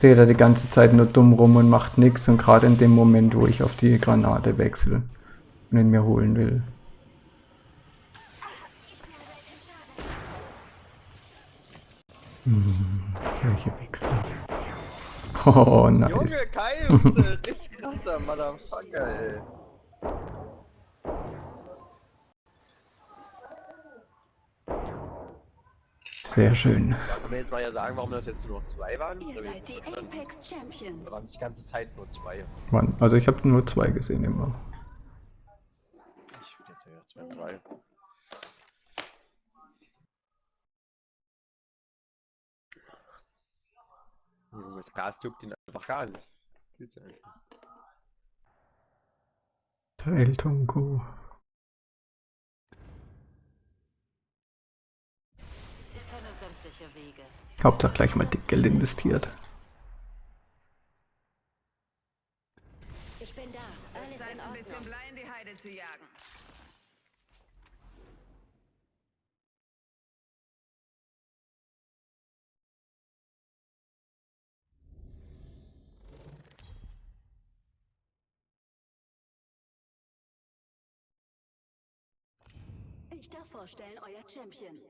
Steht da die ganze Zeit nur dumm rum und macht nichts und gerade in dem Moment, wo ich auf die Granate wechsle und ihn mir holen will. Hm, solche Wichser. Oh, nice. Junge, Kai, richtig krasser Motherfucker, ey. Sehr schön. Kann man jetzt mal ja sagen, warum das jetzt nur noch zwei waren? Ihr seid die Apex Champions. Da waren es die ganze Zeit nur zwei. Mann, also ich habe nur zwei gesehen immer. Ich würde jetzt ja wären drei. Junge, das Gas juckt ihn einfach gar nicht. Fühlt's ja einfach. Der El Tongo. Ich kenne sämtliche Wege. Hauptsache gleich mal dick Geld investiert. Ich bin da. Alles Zeit, in ein bisschen. Blei in die Heide zu jagen. Ich darf vorstellen, euer Champion.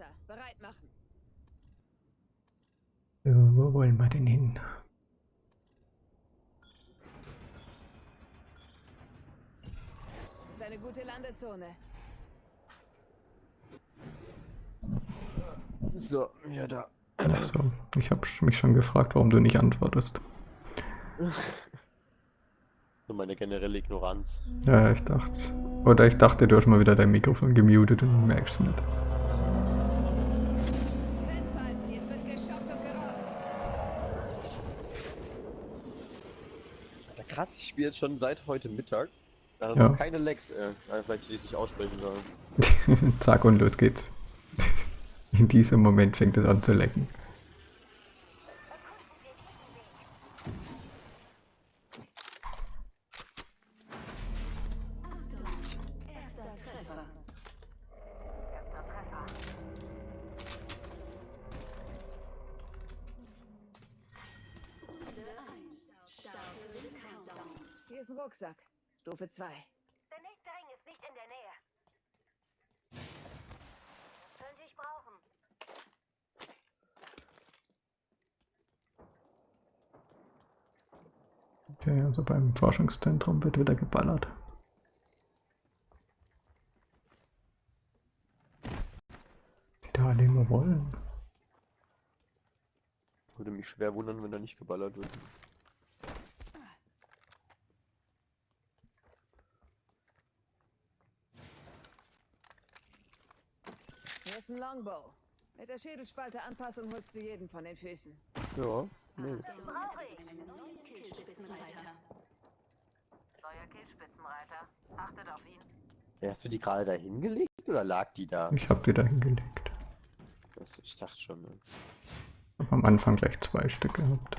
Jumpmaster. Bereit machen. So, wo wollen wir denn hin? Das ist eine gute Landezone. So, ja da. Achso, ich habe mich schon gefragt, warum du nicht antwortest. So meine generelle Ignoranz. Ja, ich dachte. Oder ich dachte, du hast mal wieder dein Mikrofon gemutet und merkst nicht. Festhalten, jetzt wird geschockt und geraucht. Alter, krass, ich spiele jetzt schon seit heute Mittag. Da Ja. keine Lecks, äh, vielleicht die ich nicht aussprechen soll. Zack und los geht's. In diesem Moment fängt es an zu lecken. Ein Rucksack. Stufe 2. Der nächste Ring ist nicht in der Nähe. Könnte ich brauchen. Okay, also beim Forschungszentrum wird wieder geballert. Die da alle immer wollen? Würde mich schwer wundern, wenn da nicht geballert wird. Ein Longbow. Mit der Schädelspalte-Anpassung holst du jeden von den Füßen. Ja, nee. Brauche ich. Einen neuen Killspitzenreiter. Neuer Killspitzenreiter. Achtet auf ihn. Ja, Hast du die gerade da hingelegt oder lag die da? Ich habe die da hingelegt. Das, ich dachte schon. Ne? Hab am Anfang gleich zwei Stück gehabt.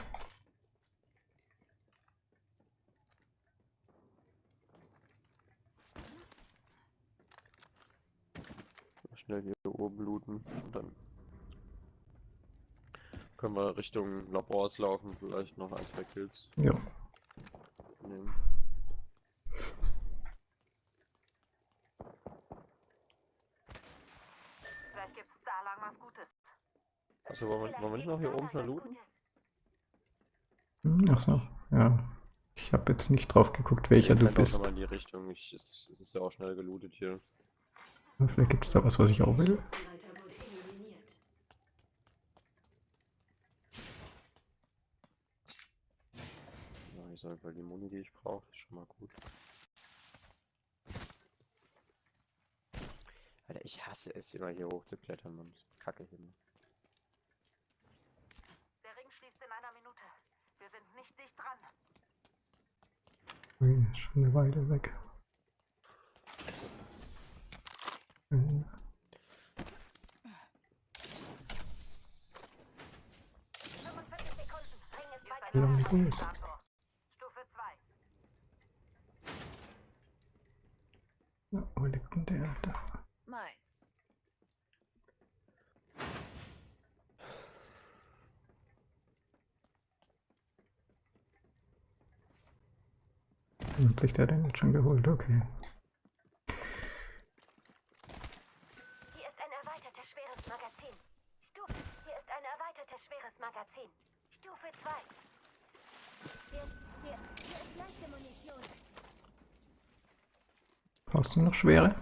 Mal Schnell hier oben looten und dann können wir Richtung Labors laufen, vielleicht noch ein, zwei Kills Ja. nehmen. Vielleicht gibt's da lang was Gutes. Also wollen wir, wollen wir nicht noch hier oben schnell looten? Hm, Ach so, ja. Ich habe jetzt nicht drauf geguckt, welcher du bist. mal in die Richtung. Ich, es, es ist ja auch schnell gelootet hier. Vielleicht gibt es da was, was ich auch will. Ich sag mal, die Muni, die ich brauche, ist schon mal gut. Alter, ich hasse es immer hier hochzuklettern, Mann. Kacke hier. Mann. Der Ring schließt in einer Minute. Wir sind nicht dicht dran. Ui, ist schon eine Weile weg. Hm, 45 Sekunden. Ring ist bei Wie der lange du bist. Stufe 2. Ja, wo liegt denn der? Da. Meins. Hat sich der denn schon geholt? Okay. Hier ist ein erweitertes schweres Magazin. Stufe. Hier ist ein erweitertes schweres Magazin. Stufe 2. Hier, hier, hier ist leichte Munition. Brauchst du noch schwere?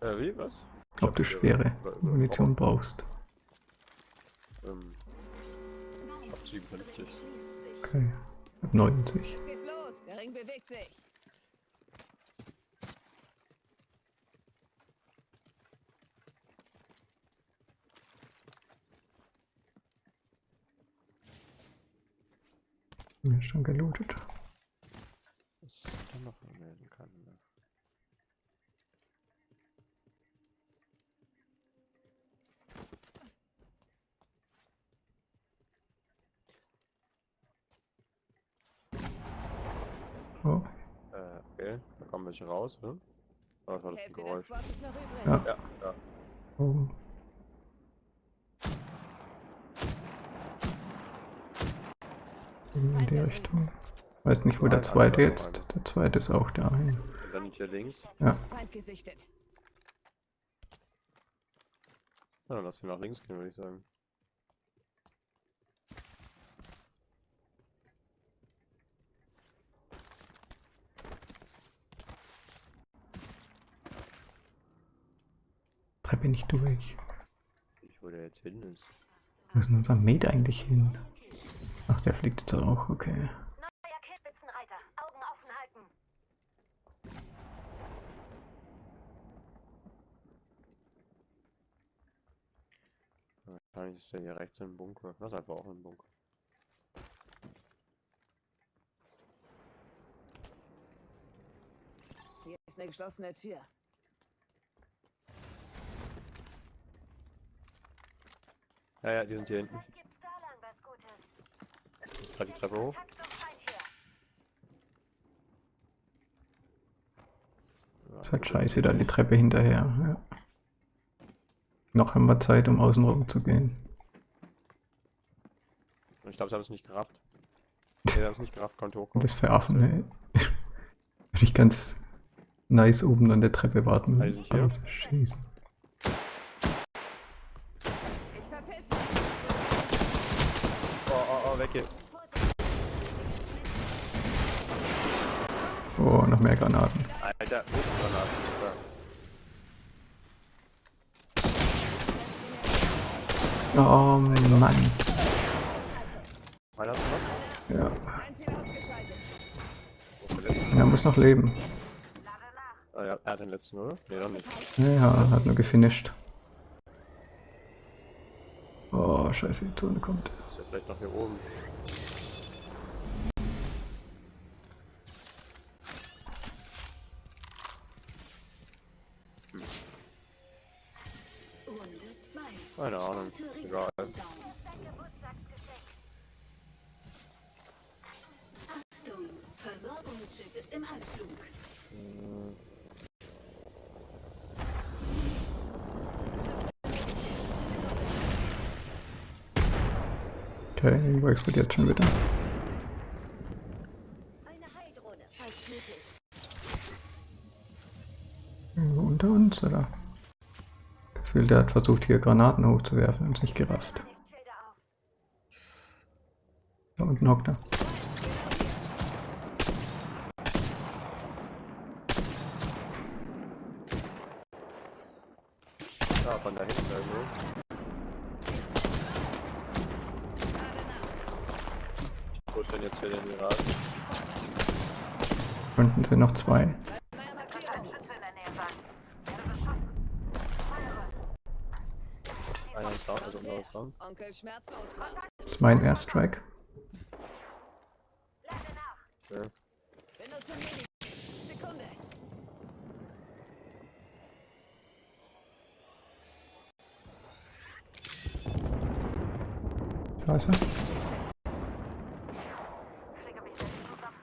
Äh, wie, was? Ich Ob du schwere Munition brauchst. Ähm, ab 57. Schließt sich. Okay. Hab 90. Es geht los. Der Ring bewegt sich. Mir ist schon gelootet. Was ich da noch anmelden kann. Ne? Oh, Äh, okay. Da welche raus, ne? Oh, das war Die das Hälfte des Geräusch. Squads ist noch übrig. Ja. Ja, ja. oben. In die Richtung. Weiß nicht, wo der zweite jetzt. Der zweite ist auch der eine. Und dann hier links. Ja. Ja, dann lass ihn nach links gehen, würde ich sagen. Treppe nicht durch. Ich, wo der jetzt hin ist. Wo ist denn unser Mate eigentlich hin? Ach, der fliegt jetzt auch, okay. Neuer Killspitzenreiter. Augen offen halten. Wahrscheinlich ist der hier rechts im Bunker. Das ist einfach auch im Bunker. Hier ist eine geschlossene Tür. Ja, ja, die sind hier hinten. Jetzt gerade die Treppe hoch. Ist halt scheiße, da die Treppe hinterher. Ja. Noch haben wir Zeit, um außen rum zu gehen. Ich glaube, sie haben es nicht gerafft. Nee, sie haben es nicht gerafft, konnte hochkommen. Das Veraffen, ne? Würde ich ganz nice oben an der Treppe warten. Also hier? Aber so schießen. Ich verpiss mich. Oh, oh, oh, weg hier. Oh, noch mehr Granaten. Alter, Mistgranaten. Alter. Oh Mann. Ja. Er muss noch leben. Ah, ja, er hat den letzten, oder? Nee, doch nicht. Ja, hat nur gefinisht. Oh, scheiße, die Zone kommt. Ist ja vielleicht noch hier oben. Okay, irgendwo explodiert schon wieder. Irgendwo unter uns, oder? Gefühlt, der hat versucht, hier Granaten hochzuwerfen und es nicht gerafft. Da unten hockt er. Ja, von da hinten irgendwo. Wo ist denn jetzt hier den Irak? Unten sind noch zwei. Meine Markierung. Schütze in der Nähe sein. Werde beschossen. Feuere. Einer ist down, also unser ist down. Onkel schmerzlos wartet. Das ist mein Airstrike. Ja. Benutze Medi. Sekunde. Da ist er. Pflege mich selbst zusammen.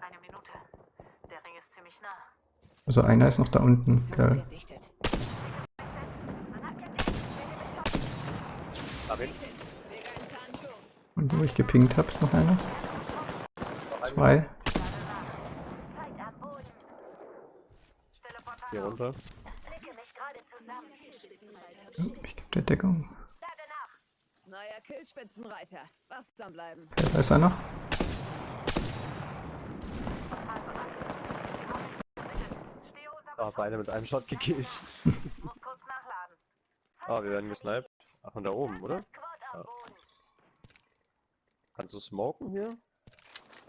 Eine Minute. Der Ring ist ziemlich nah. Also einer ist noch da unten, zu. Und wo ich gepinkt habe, ist noch einer. Zwei. Hier runter. Oh, Ich gebe dir Deckung. Neuer Killspitzenreiter. Wachsam bleiben. Okay, da ist er unter Ah, beide mit einem Shot gekillt. Muss kurz nachladen. Ah, wir werden gesniped. Ach, von da oben, oder? Ja. Kannst du smoken hier?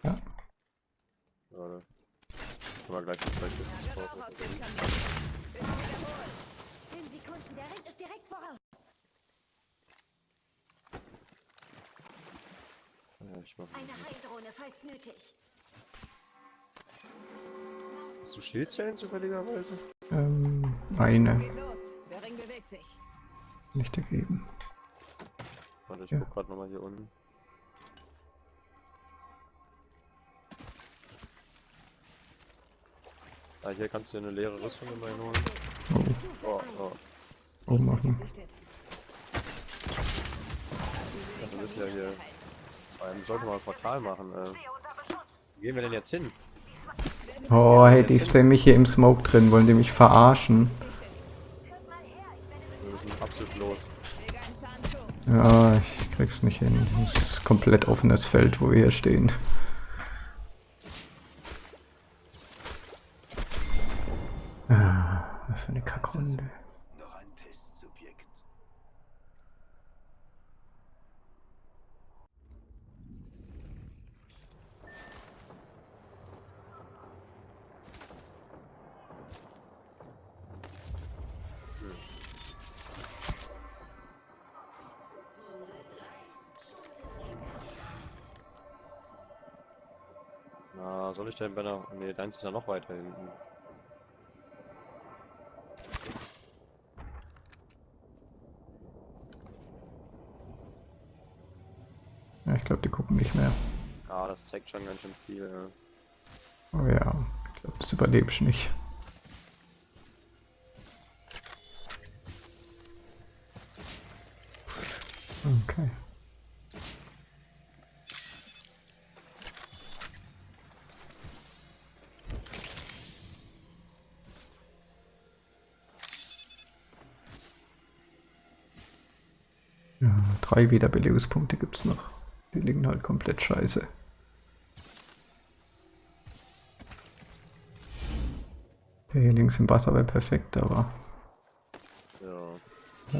Ja. Warte. Jetzt haben wir gleich das gleiche. Zehn Sekunden, der Ring ist direkt voraus. Ja, ich mach. Eine Heildrohne, falls nötig. Hast du Schildzellen zufälligerweise? Ähm, eine. Geht los. Der Ring bewegt sich. Nicht ergeben. Warte, ich Ja. guck grad nochmal hier unten. Ah, hier kannst du eine leere Rüstung immerhin holen. Oh, oh. Oben auch noch. Gesichtet. Das ist ja hier. Ähm, sollte mal das Portal machen. Äh. Wo gehen wir denn jetzt hin? Oh, hey, die stellen mich hier im Smoke drin. Wollen die mich verarschen? Ja, ich krieg's nicht hin. Es ist komplett offenes Feld, wo wir hier stehen. Na, soll ich denn bei der. Ne, deins ist ja noch weiter hinten. Ja, ich glaube, die gucken nicht mehr. Ah, das zeigt schon ganz schön viel. Ja. Oh ja, ich glaube, das überlebst du nicht. Drei Wiederbelebungspunkte gibt's noch. Die liegen halt komplett scheiße. Der hier links im Wasser wäre perfekt, aber Ja. ja,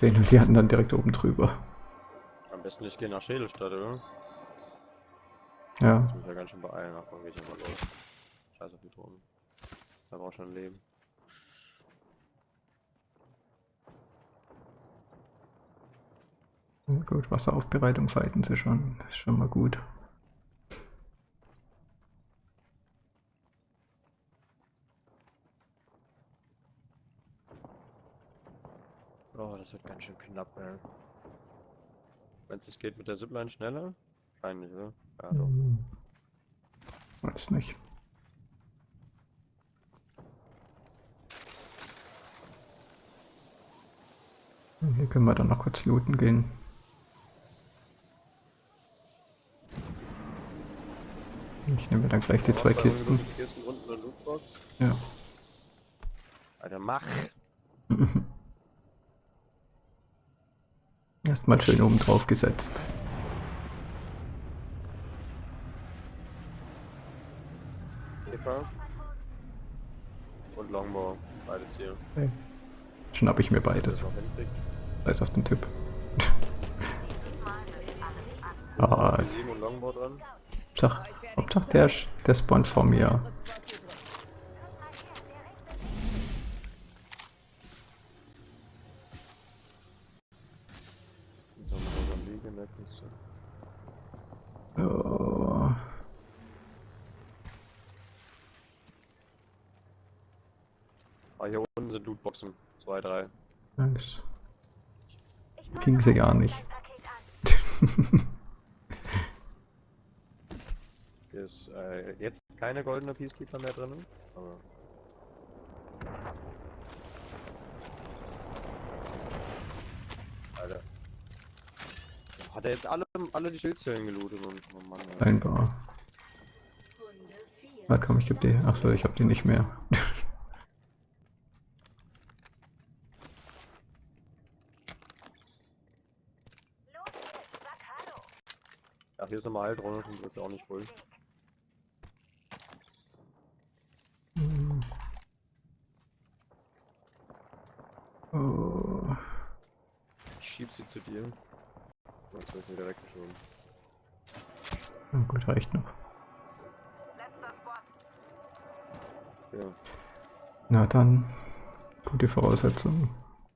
sehen halt die anderen direkt oben drüber. Am besten ich gehe nach Schädelstadt, oder? Ja, muss mich ja ganz schön beeilen, ach, dann geh ich einfach los. Scheiß auf die Drohnen. Da braucht schon Leben. Gut, Wasseraufbereitung fighten sie schon. Das ist schon mal gut. Oh, das wird ganz schön knapp, ey. Wenn es geht mit der Zipline schneller? Wahrscheinlich, oder? Ja, doch. Hm. Weiß nicht. Hier können wir dann noch kurz looten gehen. Ich nehme dann gleich die zwei Kisten. Ja. Alter, mach! Erstmal schön oben drauf gesetzt. Kipper. Und Longbow. Beides hier. Okay. Schnapp ich mir beides. Weiß auf den Typ. ah, dran. Hauptsache, der, der spawnt vor mir. Oh, Ah, hier unten sind Lootboxen. Zwei, drei. nice. Ich passe Ging sie auf gar nicht. Paket an. Hier ist äh, jetzt keine goldene Peacekeeper mehr drin. Aber Alter. Hat er jetzt alle, alle die Schildzellen gelootet und oh Mann, ey. Scheinbar. Runde 4. Warte komm, ich hab die. Achso, ich hab die nicht mehr. Ach, hier ist nochmal Heildrohne, sonst wird's ja auch nicht voll. Oh. Ich schieb sie zu dir. Jetzt wird sie wieder weggeschoben. Na gut, reicht noch. Ja. Na dann, gute Voraussetzungen.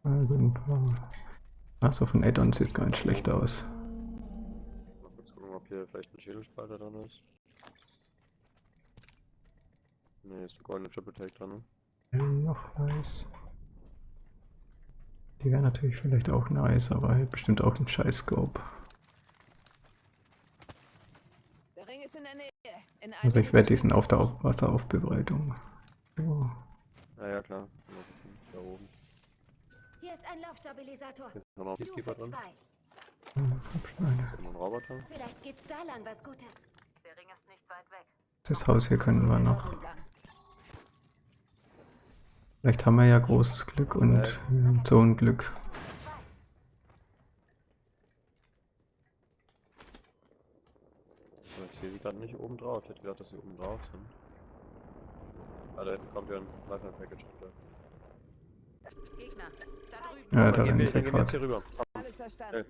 Also ein paar. Achso, von Addon sieht gar nicht schlecht aus. Mal kurz gucken, ob hier vielleicht ein Schädelspalter dran ist. Ne, ist eine goldene Triple Take dran, ne? Ja, noch nice. Die wäre natürlich vielleicht auch nice, aber halt bestimmt auch ein scheiß Scope. Der Ring ist in der Nähe. In Also ich werde diesen auf der Auf Wasseraufbereitung. So. Ja, ja, klar. Da oben. Hier ist ein Laufstabilisator. Hier ist noch ein Peacekeeper Stufe dran. 2. Ja, Grabsteine. Und noch ein Roboter. Vielleicht gibt's da lang was Gutes. Der Ring ist nicht weit weg. Das Haus hier können wir noch. Vielleicht haben wir ja großes Glück und äh, Zonenglück. So, Ich sehe sie gerade nicht oben drauf. Ich hätte gedacht, dass sie oben drauf sind. Ah, da hinten kommt ja ein Lifeline Package. Gegner, da. Ja, da rennen sie wir jetzt gerade. hier rüber. Alles verstanden.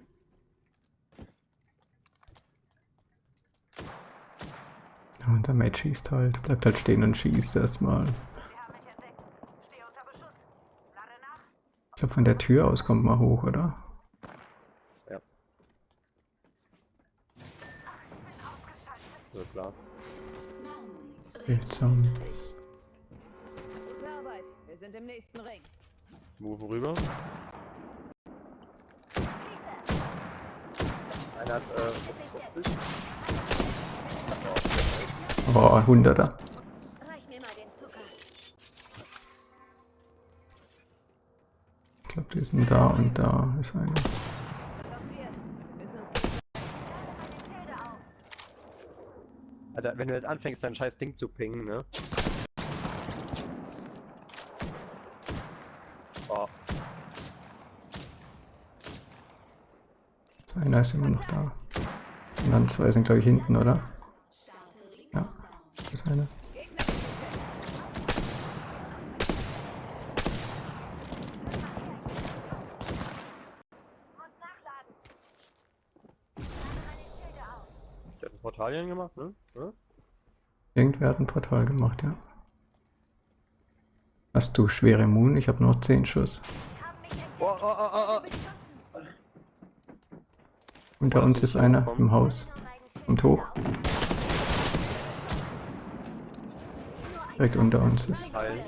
Unser Mate schießt halt. Bleibt halt stehen und schießt erstmal. Ich glaube, von der Tür aus kommt man hoch, oder? Ja. So klar. Gute Arbeit. Wir sind im nächsten Ring. Move rüber. Einer hat, äh, 50. Aber Die sind da und da ist einer. Alter, wenn du jetzt anfängst, dein scheiß Ding zu pingen, ne? Oh, Einer ist immer noch da. Und dann zwei sind, glaube ich, hinten, oder? Ja, das ist einer. Portalien gemacht, ne? Ja? Hat ein Portal gemacht, ja. Hast du schwere Moon? Ich habe nur 10 Schuss. Oh, oh, oh, oh, oh. Unter uns ist einer im Haus. Kommt hoch. Direkt unter uns ist. Heilen.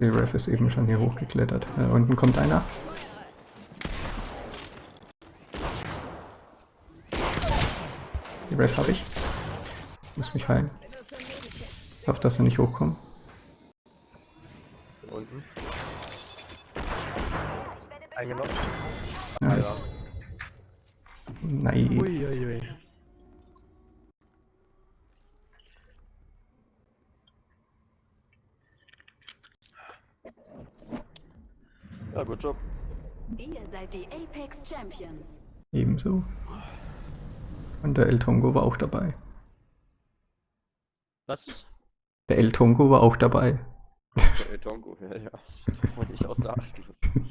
Der Ref ist eben schon hier hochgeklettert. Äh, unten kommt einer. Die Ref habe ich. Muss mich heilen. Ich hoffe, dass er nicht hochkommt. Hier unten. Eingenommen. Nice. Nice. Uiuiui. Ja, gut Job. Ihr seid die Apex Champions. Ebenso. Und der El Tongo war auch dabei. Was ist? Der El Tongo war auch dabei. Der Tongo, ja, ja. Man nicht außer Acht lassen.